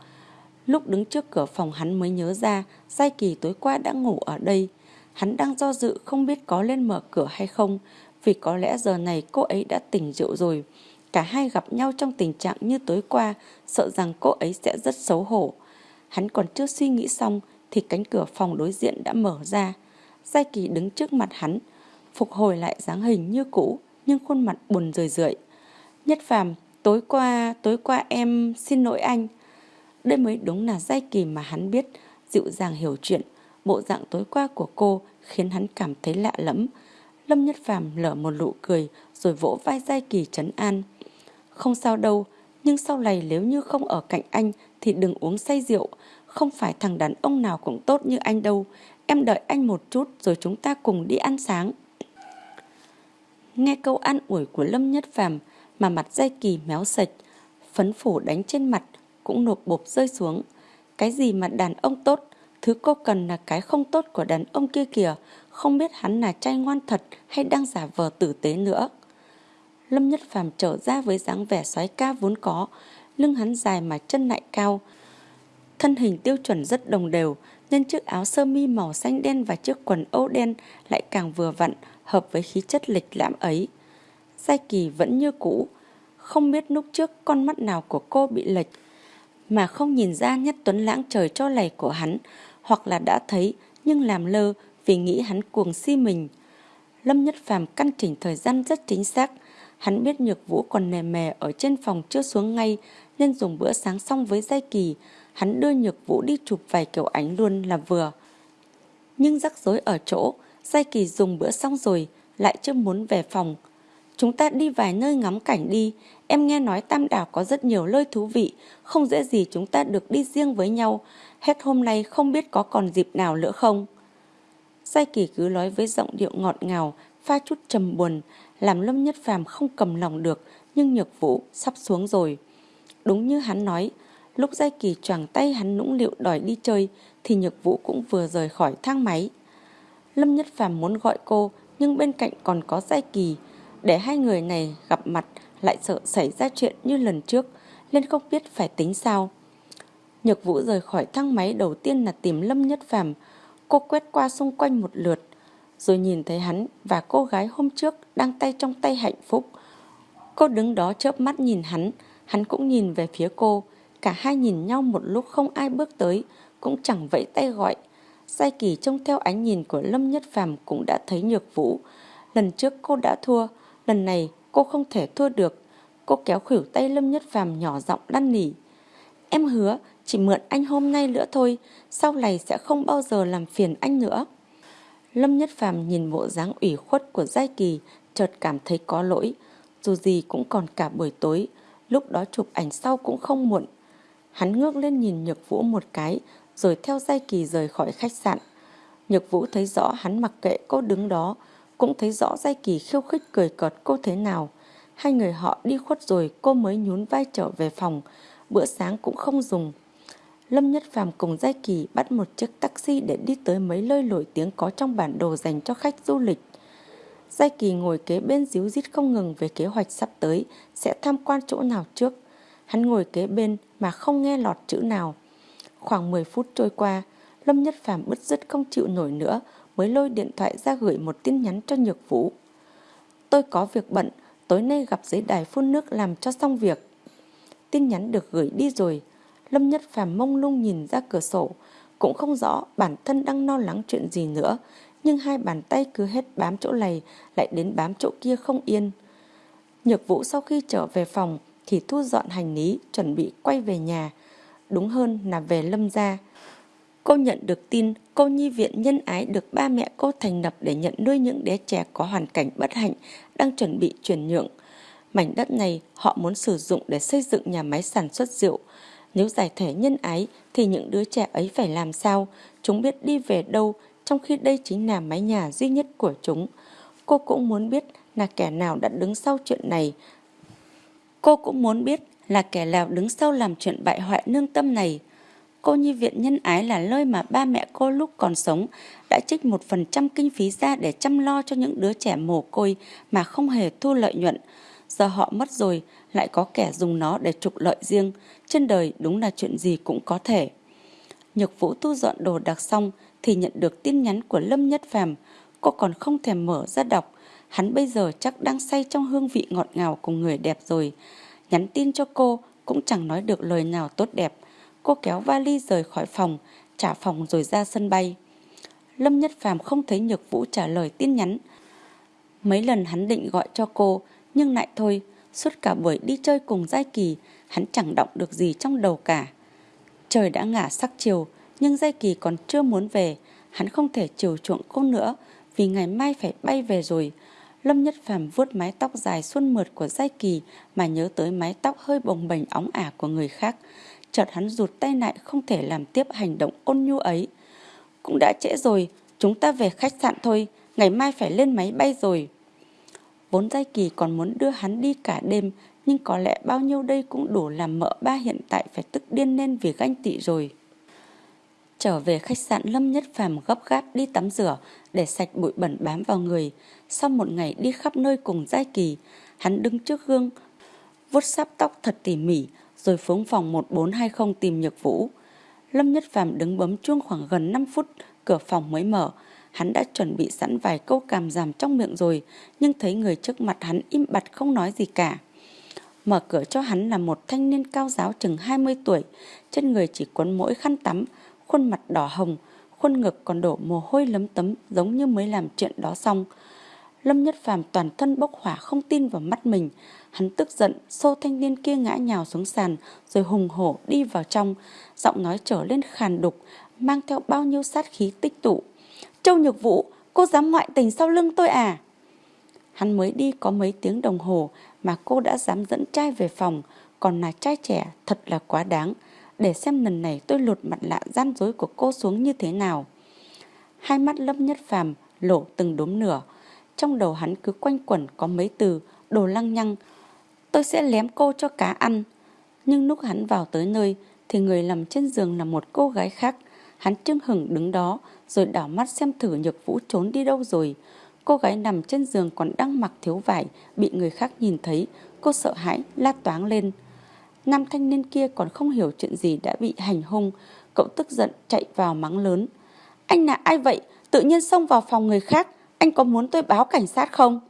Lúc đứng trước cửa phòng hắn mới nhớ ra Giai Kỳ tối qua đã ngủ ở đây. Hắn đang do dự không biết có lên mở cửa hay không vì có lẽ giờ này cô ấy đã tỉnh rượu rồi. Cả hai gặp nhau trong tình trạng như tối qua sợ rằng cô ấy sẽ rất xấu hổ. Hắn còn chưa suy nghĩ xong thì cánh cửa phòng đối diện đã mở ra. Giai Kỳ đứng trước mặt hắn, phục hồi lại dáng hình như cũ nhưng khuôn mặt buồn rười rượi. Nhất phàm, tối qua, tối qua em xin lỗi anh. Đây mới đúng là giai kỳ mà hắn biết, dịu dàng hiểu chuyện. Bộ dạng tối qua của cô khiến hắn cảm thấy lạ lẫm. Lâm Nhất Phàm lở một nụ cười rồi vỗ vai giai kỳ trấn an. Không sao đâu, nhưng sau này nếu như không ở cạnh anh thì đừng uống say rượu. Không phải thằng đàn ông nào cũng tốt như anh đâu. Em đợi anh một chút rồi chúng ta cùng đi ăn sáng. Nghe câu an ủi của Lâm Nhất Phàm mà mặt dây kỳ méo sạch, phấn phủ đánh trên mặt cũng nộp bộp rơi xuống. Cái gì mà đàn ông tốt, thứ cô cần là cái không tốt của đàn ông kia kìa, không biết hắn là trai ngoan thật hay đang giả vờ tử tế nữa. Lâm Nhất Phàm trở ra với dáng vẻ xoái ca vốn có, lưng hắn dài mà chân lại cao. Thân hình tiêu chuẩn rất đồng đều, nên chiếc áo sơ mi màu xanh đen và chiếc quần âu đen lại càng vừa vặn, hợp với khí chất lịch lãm ấy. Giai Kỳ vẫn như cũ, không biết lúc trước con mắt nào của cô bị lệch, mà không nhìn ra nhất tuấn lãng trời cho lầy của hắn, hoặc là đã thấy nhưng làm lơ vì nghĩ hắn cuồng si mình. Lâm Nhất Phàm căn chỉnh thời gian rất chính xác, hắn biết Nhược Vũ còn nề mè ở trên phòng chưa xuống ngay nên dùng bữa sáng xong với Giai Kỳ, hắn đưa Nhược Vũ đi chụp vài kiểu ảnh luôn là vừa. Nhưng rắc rối ở chỗ, Giai Kỳ dùng bữa xong rồi, lại chưa muốn về phòng. Chúng ta đi vài nơi ngắm cảnh đi, em nghe nói Tam Đảo có rất nhiều nơi thú vị, không dễ gì chúng ta được đi riêng với nhau. Hết hôm nay không biết có còn dịp nào nữa không? Giai Kỳ cứ nói với giọng điệu ngọt ngào, pha chút trầm buồn, làm Lâm Nhất Phàm không cầm lòng được, nhưng nhược vũ sắp xuống rồi. Đúng như hắn nói, lúc Giai Kỳ choàng tay hắn nũng liệu đòi đi chơi, thì nhược vũ cũng vừa rời khỏi thang máy. Lâm Nhất Phàm muốn gọi cô nhưng bên cạnh còn có Giai Kỳ. Để hai người này gặp mặt lại sợ xảy ra chuyện như lần trước nên không biết phải tính sao. Nhược Vũ rời khỏi thang máy đầu tiên là tìm Lâm Nhất Phàm. Cô quét qua xung quanh một lượt rồi nhìn thấy hắn và cô gái hôm trước đang tay trong tay hạnh phúc. Cô đứng đó chớp mắt nhìn hắn, hắn cũng nhìn về phía cô. Cả hai nhìn nhau một lúc không ai bước tới, cũng chẳng vẫy tay gọi. Sai Kỳ trông theo ánh nhìn của Lâm Nhất Phàm cũng đã thấy nhược vũ. Lần trước cô đã thua, lần này cô không thể thua được. Cô kéo khỉu tay Lâm Nhất Phàm nhỏ giọng đăn nỉ. Em hứa chỉ mượn anh hôm nay nữa thôi, sau này sẽ không bao giờ làm phiền anh nữa. Lâm Nhất Phàm nhìn bộ dáng ủy khuất của Giai Kỳ, chợt cảm thấy có lỗi. Dù gì cũng còn cả buổi tối, lúc đó chụp ảnh sau cũng không muộn. Hắn ngước lên nhìn Nhược Vũ một cái, rồi theo dây Kỳ rời khỏi khách sạn. Nhược Vũ thấy rõ hắn mặc kệ cô đứng đó, cũng thấy rõ dây Kỳ khiêu khích cười cợt cô thế nào. Hai người họ đi khuất rồi cô mới nhún vai trở về phòng, bữa sáng cũng không dùng. Lâm Nhất Phàm cùng Giai Kỳ bắt một chiếc taxi để đi tới mấy nơi nổi tiếng có trong bản đồ dành cho khách du lịch. Giai Kỳ ngồi kế bên díu dít không ngừng về kế hoạch sắp tới, sẽ tham quan chỗ nào trước. Hắn ngồi kế bên mà không nghe lọt chữ nào. Khoảng 10 phút trôi qua, Lâm Nhất Phàm bứt rứt không chịu nổi nữa, mới lôi điện thoại ra gửi một tin nhắn cho Nhược Vũ. Tôi có việc bận, tối nay gặp dưới đài phun nước làm cho xong việc. Tin nhắn được gửi đi rồi, Lâm Nhất Phàm mông lung nhìn ra cửa sổ, cũng không rõ bản thân đang lo lắng chuyện gì nữa, nhưng hai bàn tay cứ hết bám chỗ này lại đến bám chỗ kia không yên. Nhược Vũ sau khi trở về phòng thì thu dọn hành lý chuẩn bị quay về nhà, đúng hơn là về Lâm gia. Cô nhận được tin cô nhi viện nhân ái được ba mẹ cô thành lập để nhận nuôi những đứa trẻ có hoàn cảnh bất hạnh đang chuẩn bị chuyển nhượng. Mảnh đất này họ muốn sử dụng để xây dựng nhà máy sản xuất rượu. Nếu giải thể nhân ái thì những đứa trẻ ấy phải làm sao? Chúng biết đi về đâu trong khi đây chính là mái nhà duy nhất của chúng. Cô cũng muốn biết là kẻ nào đã đứng sau chuyện này. Cô cũng muốn biết là kẻ nào đứng sau làm chuyện bại hoại nương tâm này. Cô nhi viện nhân ái là nơi mà ba mẹ cô lúc còn sống đã trích một phần trăm kinh phí ra để chăm lo cho những đứa trẻ mồ côi mà không hề thu lợi nhuận. Giờ họ mất rồi, lại có kẻ dùng nó để trục lợi riêng. Trên đời đúng là chuyện gì cũng có thể. Nhược Vũ thu dọn đồ đặc xong thì nhận được tin nhắn của Lâm Nhất Phàm. Cô còn không thèm mở ra đọc. Hắn bây giờ chắc đang say trong hương vị ngọt ngào của người đẹp rồi. Nhắn tin cho cô cũng chẳng nói được lời nào tốt đẹp. Cô kéo vali rời khỏi phòng, trả phòng rồi ra sân bay. Lâm Nhất Phàm không thấy Nhược Vũ trả lời tin nhắn. Mấy lần hắn định gọi cho cô, nhưng lại thôi, suốt cả buổi đi chơi cùng Giai Kỳ, hắn chẳng động được gì trong đầu cả. Trời đã ngả sắc chiều, nhưng Giai Kỳ còn chưa muốn về, hắn không thể chiều chuộng cô nữa, vì ngày mai phải bay về rồi. Lâm Nhất Phàm vuốt mái tóc dài xuân mượt của Giai Kỳ mà nhớ tới mái tóc hơi bồng bềnh óng ả của người khác. Chợt hắn rụt tay lại không thể làm tiếp hành động ôn nhu ấy. Cũng đã trễ rồi, chúng ta về khách sạn thôi, ngày mai phải lên máy bay rồi. Vốn Giai Kỳ còn muốn đưa hắn đi cả đêm, nhưng có lẽ bao nhiêu đây cũng đủ làm mợ ba hiện tại phải tức điên lên vì ganh tị rồi. Trở về khách sạn Lâm Nhất Phàm gấp gáp đi tắm rửa để sạch bụi bẩn bám vào người. Sau một ngày đi khắp nơi cùng Giai Kỳ, hắn đứng trước gương, vuốt sáp tóc thật tỉ mỉ, rồi phóng phòng 1420 tìm Nhược Vũ. Lâm Nhất Phàm đứng bấm chuông khoảng gần 5 phút, cửa phòng mới mở. Hắn đã chuẩn bị sẵn vài câu cảm giảm trong miệng rồi, nhưng thấy người trước mặt hắn im bặt không nói gì cả. Mở cửa cho hắn là một thanh niên cao giáo chừng 20 tuổi, trên người chỉ quấn mỗi khăn tắm, khuôn mặt đỏ hồng, khuôn ngực còn đổ mồ hôi lấm tấm giống như mới làm chuyện đó xong. Lâm Nhất Phàm toàn thân bốc hỏa không tin vào mắt mình, hắn tức giận xô thanh niên kia ngã nhào xuống sàn rồi hùng hổ đi vào trong, giọng nói trở lên khàn đục, mang theo bao nhiêu sát khí tích tụ. Châu Nhược Vũ, cô dám ngoại tình sau lưng tôi à? Hắn mới đi có mấy tiếng đồng hồ mà cô đã dám dẫn trai về phòng, còn là trai trẻ thật là quá đáng để xem lần này tôi lột mặt lạ gian dối của cô xuống như thế nào. Hai mắt lâm nhất phàm lộ từng đốm nửa, trong đầu hắn cứ quanh quẩn có mấy từ đồ lăng nhăng. Tôi sẽ lém cô cho cá ăn. Nhưng lúc hắn vào tới nơi thì người nằm trên giường là một cô gái khác. Hắn trưng hửng đứng đó rồi đảo mắt xem thử nhược vũ trốn đi đâu rồi. Cô gái nằm trên giường còn đang mặc thiếu vải, bị người khác nhìn thấy. Cô sợ hãi, la toáng lên. Nam thanh niên kia còn không hiểu chuyện gì đã bị hành hung. Cậu tức giận chạy vào mắng lớn. Anh là ai vậy? Tự nhiên xông vào phòng người khác. Anh có muốn tôi báo cảnh sát không?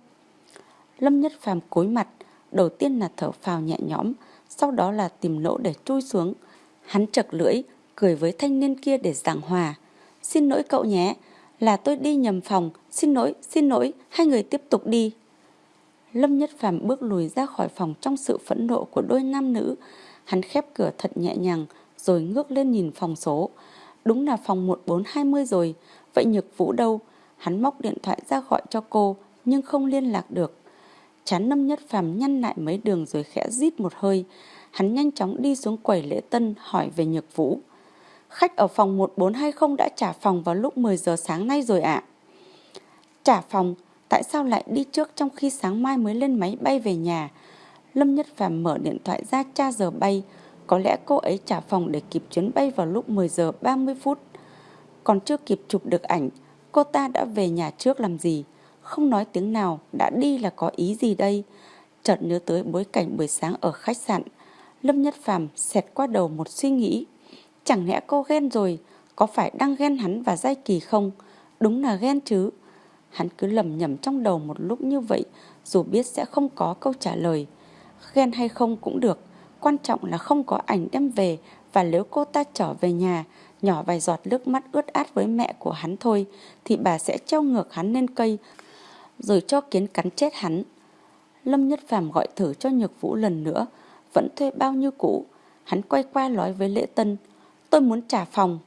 Lâm Nhất Phàm cúi mặt. Đầu tiên là thở phào nhẹ nhõm. Sau đó là tìm lỗ để chui xuống. Hắn chật lưỡi, cười với thanh niên kia để giảng hòa. Xin lỗi cậu nhé, là tôi đi nhầm phòng. Xin lỗi, xin lỗi, hai người tiếp tục đi. Lâm Nhất Phàm bước lùi ra khỏi phòng trong sự phẫn nộ của đôi nam nữ. Hắn khép cửa thật nhẹ nhàng rồi ngước lên nhìn phòng số. Đúng là phòng 1420 rồi, vậy Nhược Vũ đâu? Hắn móc điện thoại ra gọi cho cô nhưng không liên lạc được. Chán Lâm Nhất Phàm nhăn lại mấy đường rồi khẽ rít một hơi. Hắn nhanh chóng đi xuống quầy lễ tân hỏi về Nhược Vũ. Khách ở phòng 1420 đã trả phòng vào lúc 10 giờ sáng nay rồi ạ. Trả phòng Tại sao lại đi trước trong khi sáng mai mới lên máy bay về nhà? Lâm Nhất Phàm mở điện thoại ra tra giờ bay. Có lẽ cô ấy trả phòng để kịp chuyến bay vào lúc 10 giờ 30 phút. Còn chưa kịp chụp được ảnh, cô ta đã về nhà trước làm gì? không nói tiếng nào, đã đi là có ý gì đây? Chợt nhớ tới bối cảnh buổi sáng ở khách sạn. Lâm Nhất Phàm xẹt qua đầu một suy nghĩ. Chẳng lẽ cô ghen rồi, có phải đang ghen hắn và Giai Kỳ không? Đúng là ghen chứ. Hắn cứ lầm nhầm trong đầu một lúc như vậy, dù biết sẽ không có câu trả lời. Ghen hay không cũng được, quan trọng là không có ảnh đem về và nếu cô ta trở về nhà, nhỏ vài giọt nước mắt ướt át với mẹ của hắn thôi, thì bà sẽ treo ngược hắn lên cây, rồi cho kiến cắn chết hắn. Lâm Nhất Phàm gọi thử cho Nhược Vũ lần nữa, vẫn thuê bao nhiêu cũ. Hắn quay qua nói với Lễ Tân, tôi muốn trả phòng.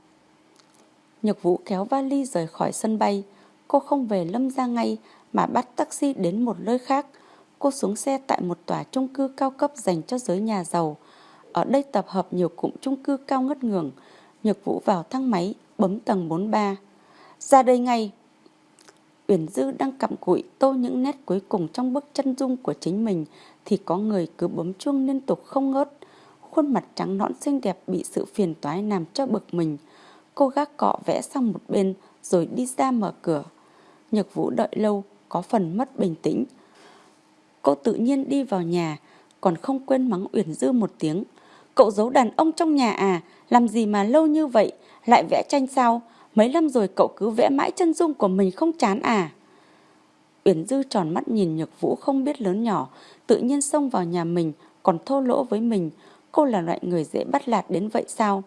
Nhược Vũ kéo vali rời khỏi sân bay. Cô không về Lâm ra ngay mà bắt taxi đến một nơi khác. Cô xuống xe tại một tòa chung cư cao cấp dành cho giới nhà giàu. Ở đây tập hợp nhiều cụm chung cư cao ngất ngường. Nhược Vũ vào thang máy, bấm tầng 43. Ra đây ngay. Uyển Dư đang cặm cụi tô những nét cuối cùng trong bức chân dung của chính mình thì có người cứ bấm chuông liên tục không ngớt. Khuôn mặt trắng nõn xinh đẹp bị sự phiền toái làm cho bực mình. Cô gác cọ vẽ sang một bên rồi đi ra mở cửa. Nhược Vũ đợi lâu, có phần mất bình tĩnh. Cô tự nhiên đi vào nhà, còn không quên mắng Uyển Dư một tiếng. Cậu giấu đàn ông trong nhà à, làm gì mà lâu như vậy, lại vẽ tranh sao? Mấy năm rồi cậu cứ vẽ mãi chân dung của mình không chán à? Uyển Dư tròn mắt nhìn Nhược Vũ không biết lớn nhỏ, tự nhiên xông vào nhà mình, còn thô lỗ với mình. Cô là loại người dễ bắt lạt đến vậy sao?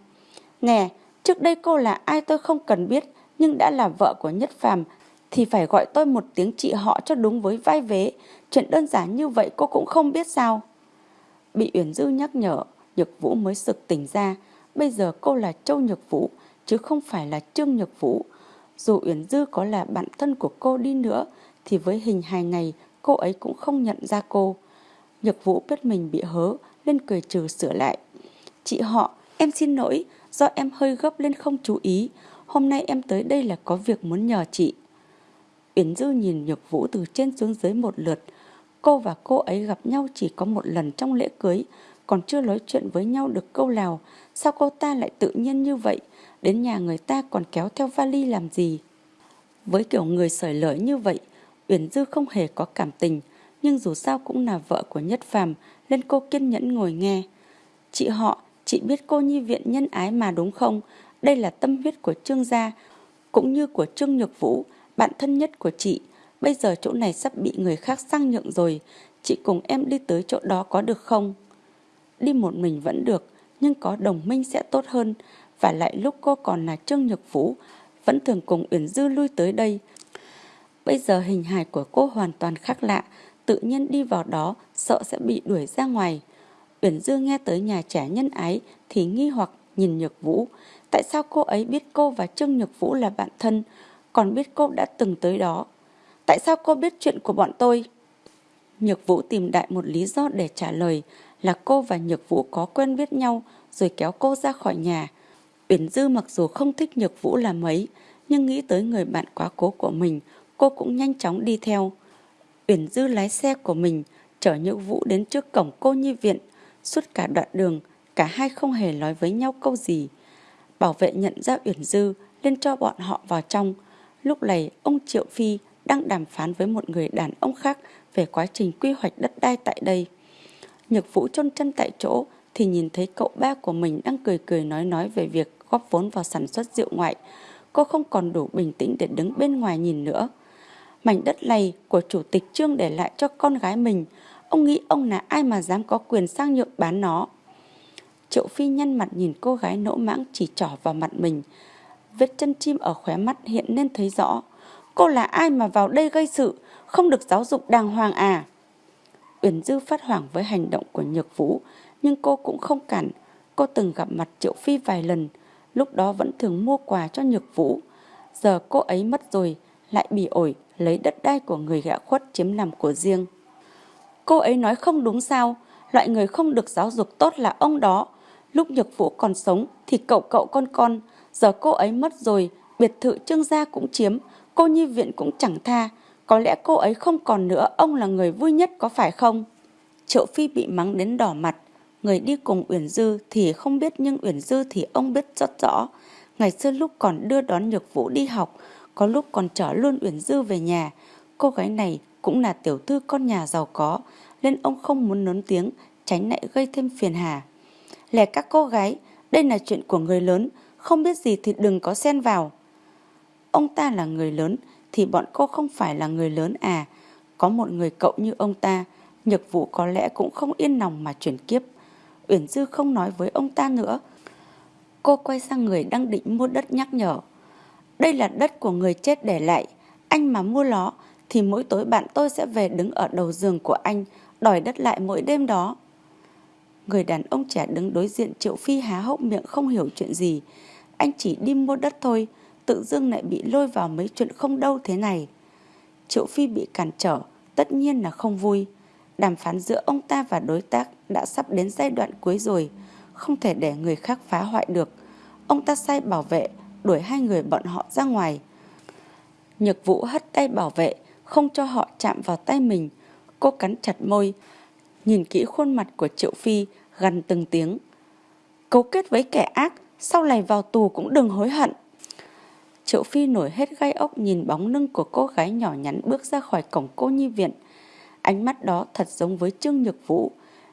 Nè, trước đây cô là ai tôi không cần biết, nhưng đã là vợ của Nhất Phàm thì phải gọi tôi một tiếng chị họ cho đúng với vai vế. Chuyện đơn giản như vậy cô cũng không biết sao. Bị Uyển Dư nhắc nhở, Nhược Vũ mới sực tỉnh ra. Bây giờ cô là Châu Nhược Vũ, chứ không phải là Trương Nhược Vũ. Dù Uyển Dư có là bạn thân của cô đi nữa, thì với hình hài này cô ấy cũng không nhận ra cô. Nhược Vũ biết mình bị hớ, nên cười trừ sửa lại. Chị họ, em xin lỗi, do em hơi gấp lên không chú ý. Hôm nay em tới đây là có việc muốn nhờ chị. Uyển Dư nhìn Nhược Vũ từ trên xuống dưới một lượt. Cô và cô ấy gặp nhau chỉ có một lần trong lễ cưới, còn chưa nói chuyện với nhau được câu nào. Sao cô ta lại tự nhiên như vậy? Đến nhà người ta còn kéo theo vali làm gì? Với kiểu người sởi lởi như vậy, Uyển Dư không hề có cảm tình, nhưng dù sao cũng là vợ của Nhất Phàm, nên cô kiên nhẫn ngồi nghe. Chị họ, chị biết cô nhi viện nhân ái mà đúng không? Đây là tâm huyết của Trương gia, cũng như của Trương Nhược Vũ, bạn thân nhất của chị. Bây giờ chỗ này sắp bị người khác sang nhượng rồi, chị cùng em đi tới chỗ đó có được không? Đi một mình vẫn được, nhưng có đồng minh sẽ tốt hơn. Và lại lúc cô còn là Trương Nhược Vũ, vẫn thường cùng Uyển Dư lui tới đây. Bây giờ hình hài của cô hoàn toàn khác lạ, tự nhiên đi vào đó sợ sẽ bị đuổi ra ngoài. Uyển Dư nghe tới nhà trẻ nhân ái thì nghi hoặc nhìn Nhược Vũ. Tại sao cô ấy biết cô và Trương Nhược Vũ là bạn thân, còn biết cô đã từng tới đó? Tại sao cô biết chuyện của bọn tôi? Nhược Vũ tìm đại một lý do để trả lời là cô và Nhược Vũ có quen biết nhau rồi kéo cô ra khỏi nhà. Uyển Dư mặc dù không thích Nhược Vũ là mấy, nhưng nghĩ tới người bạn quá cố của mình, cô cũng nhanh chóng đi theo. Uyển Dư lái xe của mình, chở Nhược Vũ đến trước cổng cô nhi viện. Suốt cả đoạn đường, cả hai không hề nói với nhau câu gì. Bảo vệ nhận ra Uyển Dư, lên cho bọn họ vào trong. Lúc này, ông Triệu Phi đang đàm phán với một người đàn ông khác về quá trình quy hoạch đất đai tại đây. Nhược Vũ chôn chân tại chỗ thì nhìn thấy cậu ba của mình đang cười cười nói nói về việc góp vốn vào sản xuất rượu ngoại. Cô không còn đủ bình tĩnh để đứng bên ngoài nhìn nữa. Mảnh đất này của chủ tịch Trương để lại cho con gái mình. Ông nghĩ ông là ai mà dám có quyền sang nhượng bán nó. Triệu Phi nhăn mặt nhìn cô gái nỗ mãng chỉ trỏ vào mặt mình. Vết chân chim ở khóe mắt hiện nên thấy rõ. Cô là ai mà vào đây gây sự, không được giáo dục đàng hoàng à? Uyển Dư phát hoảng với hành động của Nhược Vũ, nhưng cô cũng không cản. Cô từng gặp mặt Triệu Phi vài lần, lúc đó vẫn thường mua quà cho Nhược Vũ. Giờ cô ấy mất rồi, lại bị ổi lấy đất đai của người gã khuất chiếm làm của riêng. Cô ấy nói không đúng sao, loại người không được giáo dục tốt là ông đó. Lúc Nhược Vũ còn sống thì cậu cậu con con, giờ cô ấy mất rồi, biệt thự trương gia cũng chiếm, cô nhi viện cũng chẳng tha. Có lẽ cô ấy không còn nữa, ông là người vui nhất có phải không? Triệu Phi bị mắng đến đỏ mặt, người đi cùng Uyển Dư thì không biết nhưng Uyển Dư thì ông biết rất rõ. Ngày xưa lúc còn đưa đón Nhược Vũ đi học, có lúc còn chở luôn Uyển Dư về nhà. Cô gái này cũng là tiểu thư con nhà giàu có, nên ông không muốn lớn tiếng, tránh lại gây thêm phiền hà. Lẻ các cô gái, đây là chuyện của người lớn, không biết gì thì đừng có xen vào. Ông ta là người lớn, thì bọn cô không phải là người lớn à. Có một người cậu như ông ta, nhược vụ có lẽ cũng không yên lòng mà chuyển kiếp. Uyển Dư không nói với ông ta nữa. Cô quay sang người đang định mua đất nhắc nhở. Đây là đất của người chết để lại. Anh mà mua nó thì mỗi tối bạn tôi sẽ về đứng ở đầu giường của anh đòi đất lại mỗi đêm đó. Người đàn ông trẻ đứng đối diện Triệu Phi há hốc miệng không hiểu chuyện gì. Anh chỉ đi mua đất thôi, tự dưng lại bị lôi vào mấy chuyện không đâu thế này. Triệu Phi bị cản trở, tất nhiên là không vui. Đàm phán giữa ông ta và đối tác đã sắp đến giai đoạn cuối rồi, không thể để người khác phá hoại được. Ông ta sai bảo vệ, đuổi hai người bọn họ ra ngoài. Nhược vũ hất tay bảo vệ, không cho họ chạm vào tay mình. Cô cắn chặt môi, nhìn kỹ khuôn mặt của Triệu Phi, gần từng tiếng. Cấu kết với kẻ ác, sau này vào tù cũng đừng hối hận. Triệu Phi nổi hết gai ốc nhìn bóng lưng của cô gái nhỏ nhắn bước ra khỏi cổng cô nhi viện. Ánh mắt đó thật giống với Trương Nhược Vũ,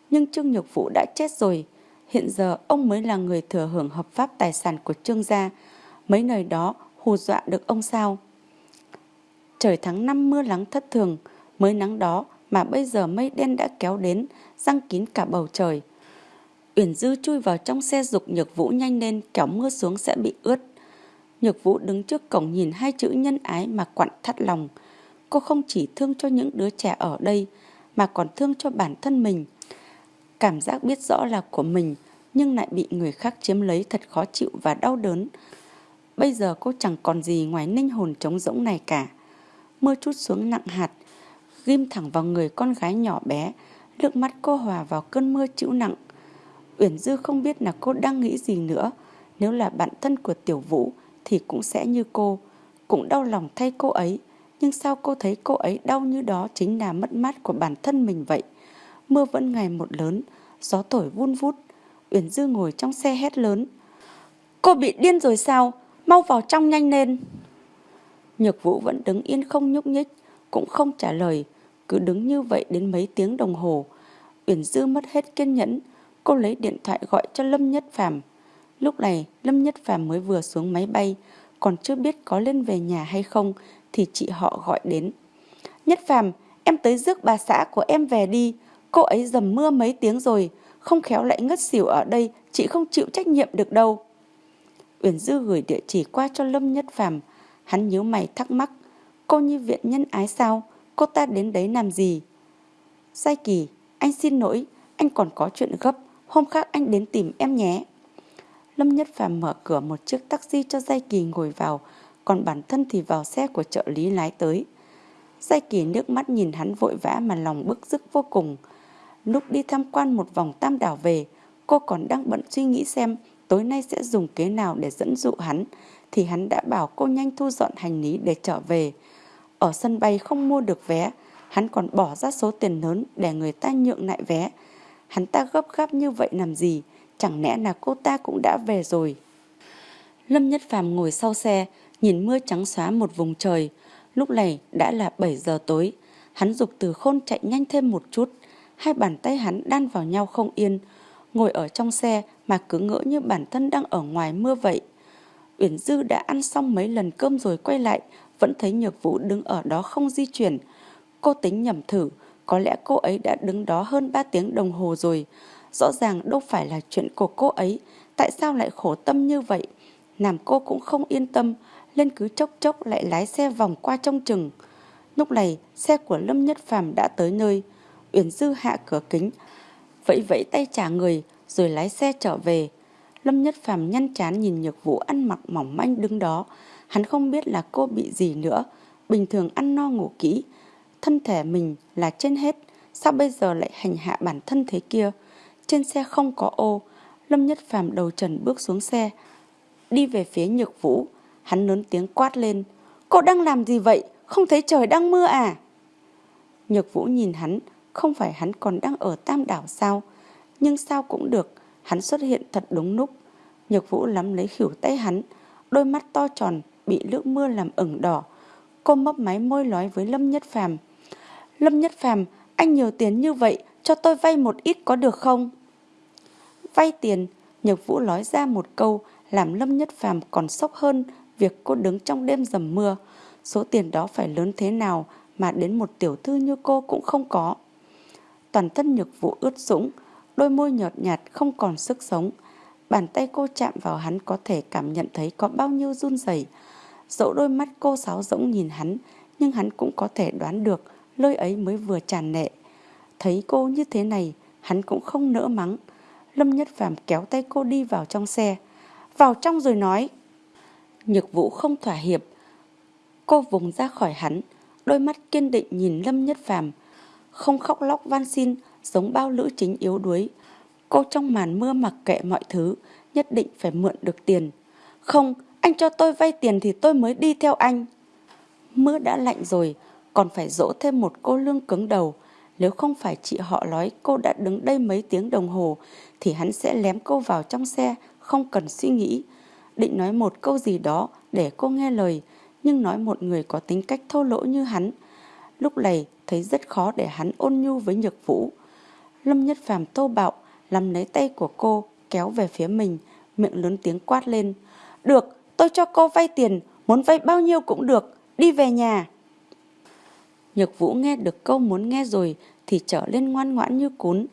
nhưng Trương Nhược Vũ đã chết rồi. Hiện giờ ông mới là người thừa hưởng hợp pháp tài sản của Trương gia. Mấy lời đó hù dọa được ông sao? Trời tháng năm mưa nắng thất thường, mới nắng đó mà bây giờ mây đen đã kéo đến, răng kín cả bầu trời. Uyển Dư chui vào trong xe dục Nhược Vũ nhanh lên, kéo mưa xuống sẽ bị ướt. Nhược Vũ đứng trước cổng nhìn hai chữ nhân ái mà quặn thắt lòng. Cô không chỉ thương cho những đứa trẻ ở đây, mà còn thương cho bản thân mình. Cảm giác biết rõ là của mình, nhưng lại bị người khác chiếm lấy thật khó chịu và đau đớn. Bây giờ cô chẳng còn gì ngoài ninh hồn trống rỗng này cả. Mưa chút xuống nặng hạt, ghim thẳng vào người con gái nhỏ bé, nước mắt cô hòa vào cơn mưa chịu nặng. Uyển Dư không biết là cô đang nghĩ gì nữa. Nếu là bạn thân của Tiểu Vũ thì cũng sẽ như cô, cũng đau lòng thay cô ấy. Nhưng sao cô thấy cô ấy đau như đó chính là mất mát của bản thân mình vậy? Mưa vẫn ngày một lớn, gió thổi vun vút. Uyển Dư ngồi trong xe hét lớn. Cô bị điên rồi sao? Mau vào trong nhanh lên. Nhược Vũ vẫn đứng yên không nhúc nhích, cũng không trả lời, cứ đứng như vậy đến mấy tiếng đồng hồ. Uyển Dư mất hết kiên nhẫn, cô lấy điện thoại gọi cho Lâm Nhất Phàm. Lúc này, Lâm Nhất Phàm mới vừa xuống máy bay, còn chưa biết có lên về nhà hay không thì chị họ gọi đến. Nhất Phàm, em tới rước bà xã của em về đi, cô ấy dầm mưa mấy tiếng rồi, không khéo lại ngất xỉu ở đây, chị không chịu trách nhiệm được đâu. Uyển Dư gửi địa chỉ qua cho Lâm Nhất Phàm, hắn nhíu mày thắc mắc, cô như viện nhân ái sao, cô ta đến đấy làm gì? Sai Kỳ, anh xin lỗi, anh còn có chuyện gấp, hôm khác anh đến tìm em nhé. Lâm Nhất Phàm mở cửa một chiếc taxi cho Giai Kỳ ngồi vào, còn bản thân thì vào xe của trợ lý lái tới. Giai Kỳ nước mắt nhìn hắn vội vã mà lòng bức rức vô cùng. Lúc đi tham quan một vòng tam đảo về, cô còn đang bận suy nghĩ xem tối nay sẽ dùng kế nào để dẫn dụ hắn, thì hắn đã bảo cô nhanh thu dọn hành lý để trở về. Ở sân bay không mua được vé, hắn còn bỏ ra số tiền lớn để người ta nhượng lại vé. Hắn ta gấp gáp như vậy làm gì? Chẳng lẽ là cô ta cũng đã về rồi? Lâm Nhất Phàm ngồi sau xe, nhìn mưa trắng xóa một vùng trời. Lúc này đã là 7 giờ tối. Hắn dục từ khôn chạy nhanh thêm một chút. Hai bàn tay hắn đan vào nhau không yên. Ngồi ở trong xe mà cứ ngỡ như bản thân đang ở ngoài mưa vậy. Uyển Dư đã ăn xong mấy lần cơm rồi quay lại, vẫn thấy Nhược Vũ đứng ở đó không di chuyển. Cô tính nhầm thử, có lẽ cô ấy đã đứng đó hơn 3 tiếng đồng hồ rồi. Rõ ràng đâu phải là chuyện của cô ấy, tại sao lại khổ tâm như vậy? Làm cô cũng không yên tâm, lên cứ chốc chốc lại lái xe vòng qua trong chừng. Lúc này, xe của Lâm Nhất Phàm đã tới nơi. Uyển Dư hạ cửa kính, vẫy vẫy tay trả người, rồi lái xe trở về. Lâm Nhất Phàm nhăn chán nhìn Nhược Vũ ăn mặc mỏng manh đứng đó. Hắn không biết là cô bị gì nữa. Bình thường ăn no ngủ kỹ. Thân thể mình là trên hết. Sao bây giờ lại hành hạ bản thân thế kia? Trên xe không có ô. Lâm Nhất Phàm đầu trần bước xuống xe. Đi về phía Nhược Vũ. Hắn lớn tiếng quát lên. Cô đang làm gì vậy? Không thấy trời đang mưa à? Nhược Vũ nhìn hắn. Không phải hắn còn đang ở Tam Đảo sao? Nhưng sao cũng được Hắn xuất hiện thật đúng lúc. Nhược vũ lắm lấy khỉu tay hắn, đôi mắt to tròn bị nước mưa làm ửng đỏ. Cô mấp máy môi nói với Lâm Nhất Phàm Lâm Nhất Phàm anh nhiều tiền như vậy, cho tôi vay một ít có được không? Vay tiền, Nhược Vũ nói ra một câu làm Lâm Nhất Phàm còn sốc hơn việc cô đứng trong đêm dầm mưa. Số tiền đó phải lớn thế nào mà đến một tiểu thư như cô cũng không có. Toàn thân Nhược Vũ ướt sũng, đôi môi nhợt nhạt không còn sức sống. Bàn tay cô chạm vào hắn có thể cảm nhận thấy có bao nhiêu run rẩy. Dẫu đôi mắt cô sáo rỗng nhìn hắn, nhưng hắn cũng có thể đoán được lơi ấy mới vừa tràn nệ. Thấy cô như thế này, hắn cũng không nỡ mắng. Lâm Nhất Phàm kéo tay cô đi vào trong xe. Vào trong rồi nói. Nhược vũ không thỏa hiệp. Cô vùng ra khỏi hắn, đôi mắt kiên định nhìn Lâm Nhất Phàm không khóc lóc van xin giống bao lữ chính yếu đuối. Cô trong màn mưa mặc kệ mọi thứ, nhất định phải mượn được tiền. Không, anh cho tôi vay tiền thì tôi mới đi theo anh. Mưa đã lạnh rồi, còn phải dỗ thêm một cô lương cứng đầu. Nếu không phải chị họ nói cô đã đứng đây mấy tiếng đồng hồ, thì hắn sẽ lém cô vào trong xe, không cần suy nghĩ. Định nói một câu gì đó để cô nghe lời, nhưng nói một người có tính cách thô lỗ như hắn. Lúc này thấy rất khó để hắn ôn nhu với nhược vũ. Lâm Nhất Phàm tô bạo, làm lấy tay của cô, kéo về phía mình, miệng lớn tiếng quát lên. Được, tôi cho cô vay tiền, muốn vay bao nhiêu cũng được, đi về nhà. Nhược vũ nghe được câu muốn nghe rồi thì trở lên ngoan ngoãn như cún.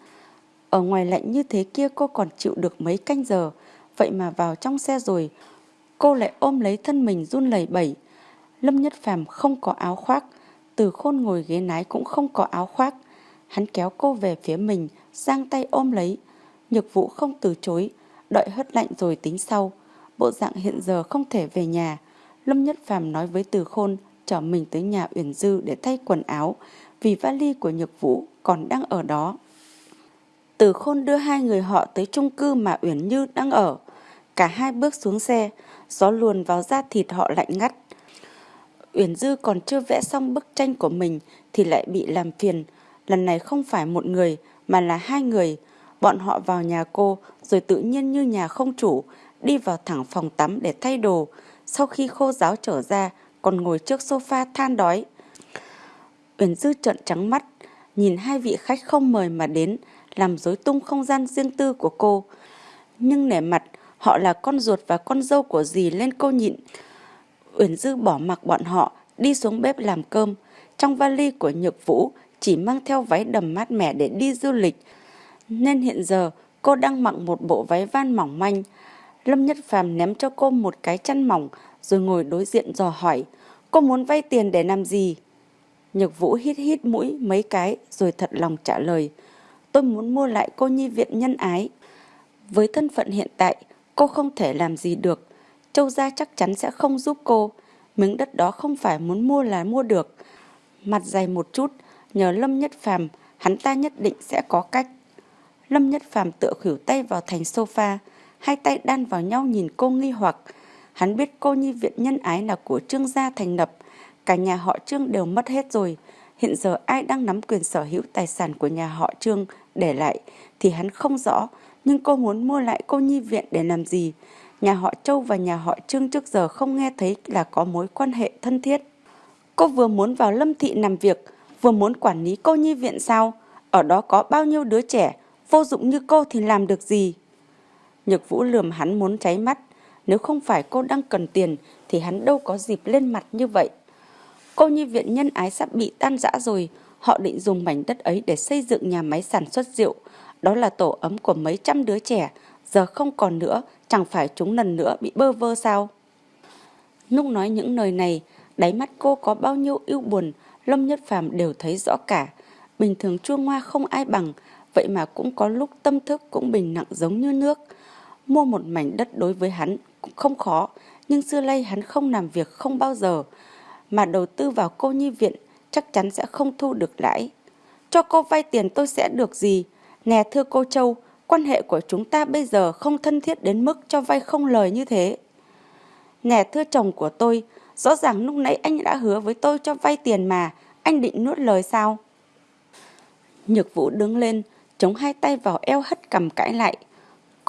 Ở ngoài lạnh như thế kia cô còn chịu được mấy canh giờ, vậy mà vào trong xe rồi, cô lại ôm lấy thân mình run lẩy bẩy. Lâm Nhất Phàm không có áo khoác, từ khôn ngồi ghế nái cũng không có áo khoác. Hắn kéo cô về phía mình, giang tay ôm lấy. Nhược vũ không từ chối, đợi hất lạnh rồi tính sau. Bộ dạng hiện giờ không thể về nhà. Lâm Nhất Phàm nói với Từ Khôn chở mình tới nhà Uyển Dư để thay quần áo vì vali của Nhược Vũ còn đang ở đó. Từ Khôn đưa hai người họ tới chung cư mà Uyển Như đang ở. Cả hai bước xuống xe, gió luồn vào da thịt họ lạnh ngắt. Uyển Dư còn chưa vẽ xong bức tranh của mình thì lại bị làm phiền. Lần này không phải một người mà là hai người. Bọn họ vào nhà cô rồi tự nhiên như nhà không chủ đi vào thẳng phòng tắm để thay đồ. Sau khi khô giáo trở ra còn ngồi trước sofa than đói. Uyển Dư trợn trắng mắt, nhìn hai vị khách không mời mà đến, làm rối tung không gian riêng tư của cô. Nhưng nể mặt, họ là con ruột và con dâu của dì lên cô nhịn. Uyển Dư bỏ mặc bọn họ, đi xuống bếp làm cơm. Trong vali của Nhược Vũ chỉ mang theo váy đầm mát mẻ để đi du lịch. Nên hiện giờ cô đang mặc một bộ váy van mỏng manh. Lâm Nhất Phàm ném cho cô một cái chăn mỏng rồi ngồi đối diện dò hỏi. Cô muốn vay tiền để làm gì? Nhược Vũ hít hít mũi mấy cái rồi thật lòng trả lời. Tôi muốn mua lại cô nhi viện nhân ái. Với thân phận hiện tại, cô không thể làm gì được. Châu Gia chắc chắn sẽ không giúp cô. Miếng đất đó không phải muốn mua là mua được. Mặt dày một chút, nhờ Lâm Nhất Phàm hắn ta nhất định sẽ có cách. Lâm Nhất Phàm tựa khỉu tay vào thành sofa, hai tay đan vào nhau nhìn cô nghi hoặc. Hắn biết cô nhi viện nhân ái là của Trương gia thành lập, cả nhà họ Trương đều mất hết rồi. Hiện giờ ai đang nắm quyền sở hữu tài sản của nhà họ Trương để lại thì hắn không rõ, nhưng cô muốn mua lại cô nhi viện để làm gì? Nhà họ Châu và nhà họ Trương trước giờ không nghe thấy là có mối quan hệ thân thiết. Cô vừa muốn vào Lâm Thị làm việc, vừa muốn quản lý cô nhi viện sao? Ở đó có bao nhiêu đứa trẻ, vô dụng như cô thì làm được gì? Nhược Vũ lườm hắn muốn cháy mắt. Nếu không phải cô đang cần tiền thì hắn đâu có dịp lên mặt như vậy. Cô nhi viện nhân ái sắp bị tan rã rồi. Họ định dùng mảnh đất ấy để xây dựng nhà máy sản xuất rượu. Đó là tổ ấm của mấy trăm đứa trẻ. Giờ không còn nữa, chẳng phải chúng lần nữa bị bơ vơ sao? Lúc nói những lời này, đáy mắt cô có bao nhiêu ưu buồn, Lâm Nhất Phàm đều thấy rõ cả. Bình thường chua ngoa không ai bằng, vậy mà cũng có lúc tâm thức cũng bình nặng giống như nước. Mua một mảnh đất đối với hắn cũng không khó, nhưng xưa nay hắn không làm việc không bao giờ. Mà đầu tư vào cô nhi viện chắc chắn sẽ không thu được lãi. Cho cô vay tiền tôi sẽ được gì? Nè thưa cô Châu, quan hệ của chúng ta bây giờ không thân thiết đến mức cho vay không lời như thế. Nè thưa chồng của tôi, rõ ràng lúc nãy anh đã hứa với tôi cho vay tiền mà, anh định nuốt lời sao? Nhược vũ đứng lên, chống hai tay vào eo hất cầm cãi lại.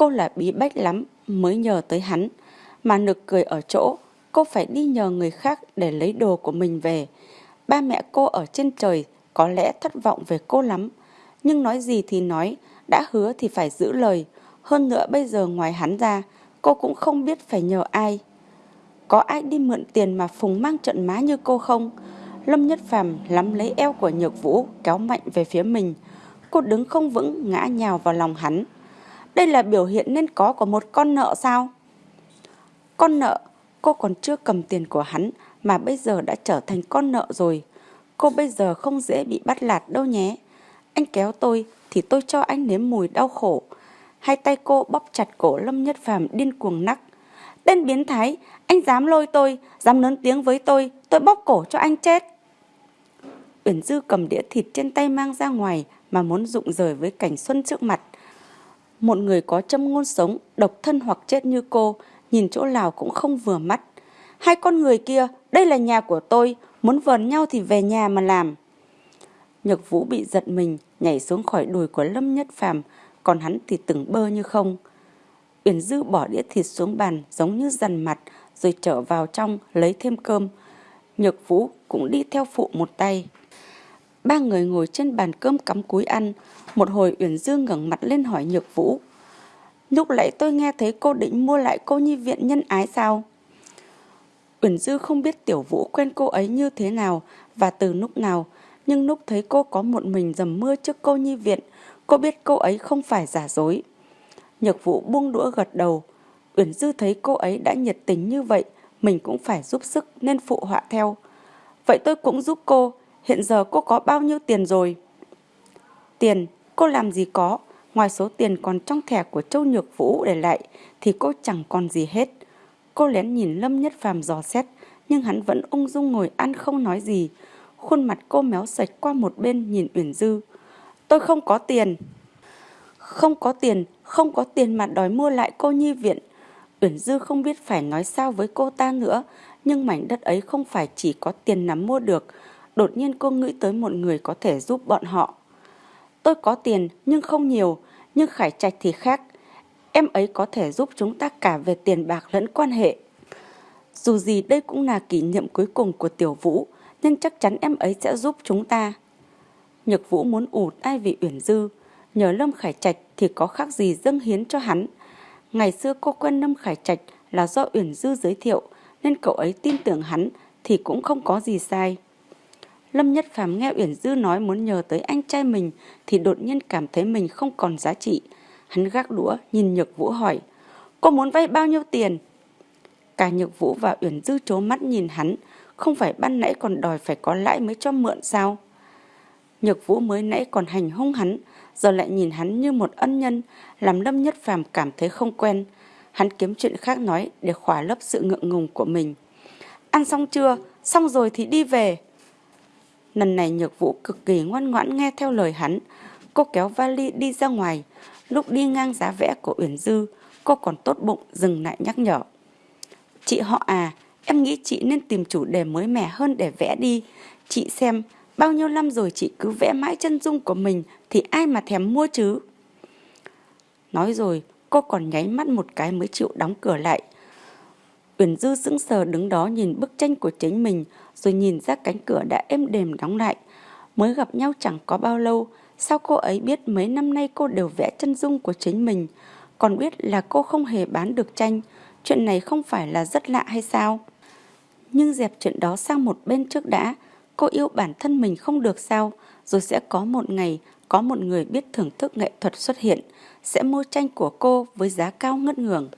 Cô là bí bách lắm, mới nhờ tới hắn. Mà nực cười ở chỗ, cô phải đi nhờ người khác để lấy đồ của mình về. Ba mẹ cô ở trên trời có lẽ thất vọng về cô lắm. Nhưng nói gì thì nói, đã hứa thì phải giữ lời. Hơn nữa bây giờ ngoài hắn ra, cô cũng không biết phải nhờ ai. Có ai đi mượn tiền mà Phùng mang trận má như cô không? Lâm Nhất Phàm lắm lấy eo của Nhược Vũ kéo mạnh về phía mình. Cô đứng không vững ngã nhào vào lòng hắn. Đây là biểu hiện nên có của một con nợ sao? Con nợ, cô còn chưa cầm tiền của hắn mà bây giờ đã trở thành con nợ rồi. Cô bây giờ không dễ bị bắt lạt đâu nhé. Anh kéo tôi thì tôi cho anh nếm mùi đau khổ. Hai tay cô bóp chặt cổ Lâm Nhất Phàm điên cuồng nắc. Tên biến thái, anh dám lôi tôi, dám lớn tiếng với tôi, tôi bóp cổ cho anh chết. Uyển Dư cầm đĩa thịt trên tay mang ra ngoài mà muốn rụng rời với cảnh xuân trước mặt. Một người có châm ngôn sống, độc thân hoặc chết như cô, nhìn chỗ nào cũng không vừa mắt. Hai con người kia, đây là nhà của tôi, muốn vờn nhau thì về nhà mà làm. Nhược Vũ bị giật mình, nhảy xuống khỏi đùi của Lâm Nhất Phàm, còn hắn thì từng bơ như không. Uyển Dư bỏ đĩa thịt xuống bàn giống như dằn mặt rồi trở vào trong lấy thêm cơm. Nhược Vũ cũng đi theo phụ một tay. Ba người ngồi trên bàn cơm cắm cúi ăn. Một hồi Uyển Dương ngẩng mặt lên hỏi Nhược Vũ. Lúc lại tôi nghe thấy cô định mua lại cô nhi viện nhân ái sao? Uyển Dư không biết Tiểu Vũ quen cô ấy như thế nào và từ lúc nào, nhưng lúc thấy cô có một mình dầm mưa trước cô nhi viện, cô biết cô ấy không phải giả dối. Nhược Vũ buông đũa gật đầu. Uyển Dư thấy cô ấy đã nhiệt tình như vậy, mình cũng phải giúp sức nên phụ họa theo. Vậy tôi cũng giúp cô, hiện giờ cô có bao nhiêu tiền rồi? Tiền, cô làm gì có, ngoài số tiền còn trong thẻ của Châu Nhược Vũ để lại thì cô chẳng còn gì hết. Cô lén nhìn Lâm Nhất Phàm dò xét, nhưng hắn vẫn ung dung ngồi ăn không nói gì. Khuôn mặt cô méo sạch qua một bên nhìn Uyển Dư. Tôi không có tiền. Không có tiền, không có tiền mà đòi mua lại cô nhi viện. Uyển Dư không biết phải nói sao với cô ta nữa, nhưng mảnh đất ấy không phải chỉ có tiền nắm mua được. Đột nhiên cô nghĩ tới một người có thể giúp bọn họ. Tôi có tiền nhưng không nhiều, nhưng Khải Trạch thì khác. Em ấy có thể giúp chúng ta cả về tiền bạc lẫn quan hệ. Dù gì đây cũng là kỷ niệm cuối cùng của Tiểu Vũ, nhưng chắc chắn em ấy sẽ giúp chúng ta. Nhược Vũ muốn ủ tai vì Uyển Dư, nhờ Lâm Khải Trạch thì có khác gì dâng hiến cho hắn. Ngày xưa cô quen Lâm Khải Trạch là do Uyển Dư giới thiệu, nên cậu ấy tin tưởng hắn thì cũng không có gì sai. Lâm Nhất Phàm nghe Uyển Dư nói muốn nhờ tới anh trai mình thì đột nhiên cảm thấy mình không còn giá trị. Hắn gác đũa nhìn Nhược Vũ hỏi, cô muốn vay bao nhiêu tiền? Cả Nhược Vũ và Uyển Dư trố mắt nhìn hắn, không phải ban nãy còn đòi phải có lãi mới cho mượn sao? Nhược Vũ mới nãy còn hành hung hắn, giờ lại nhìn hắn như một ân nhân, làm Lâm Nhất Phàm cảm thấy không quen. Hắn kiếm chuyện khác nói để khỏa lấp sự ngượng ngùng của mình. Ăn xong chưa? Xong rồi thì đi về. Lần này Nhược Vũ cực kỳ ngoan ngoãn nghe theo lời hắn. Cô kéo vali đi ra ngoài. Lúc đi ngang giá vẽ của Uyển Dư, cô còn tốt bụng dừng lại nhắc nhở. Chị họ à, em nghĩ chị nên tìm chủ đề mới mẻ hơn để vẽ đi. Chị xem, bao nhiêu năm rồi chị cứ vẽ mãi chân dung của mình thì ai mà thèm mua chứ? Nói rồi, cô còn nháy mắt một cái mới chịu đóng cửa lại. Uyển Dư sững sờ đứng đó nhìn bức tranh của chính mình rồi nhìn ra cánh cửa đã êm đềm đóng lại. Mới gặp nhau chẳng có bao lâu, sao cô ấy biết mấy năm nay cô đều vẽ chân dung của chính mình, còn biết là cô không hề bán được tranh, chuyện này không phải là rất lạ hay sao? Nhưng dẹp chuyện đó sang một bên trước đã, cô yêu bản thân mình không được sao, rồi sẽ có một ngày có một người biết thưởng thức nghệ thuật xuất hiện, sẽ mua tranh của cô với giá cao ngất ngường.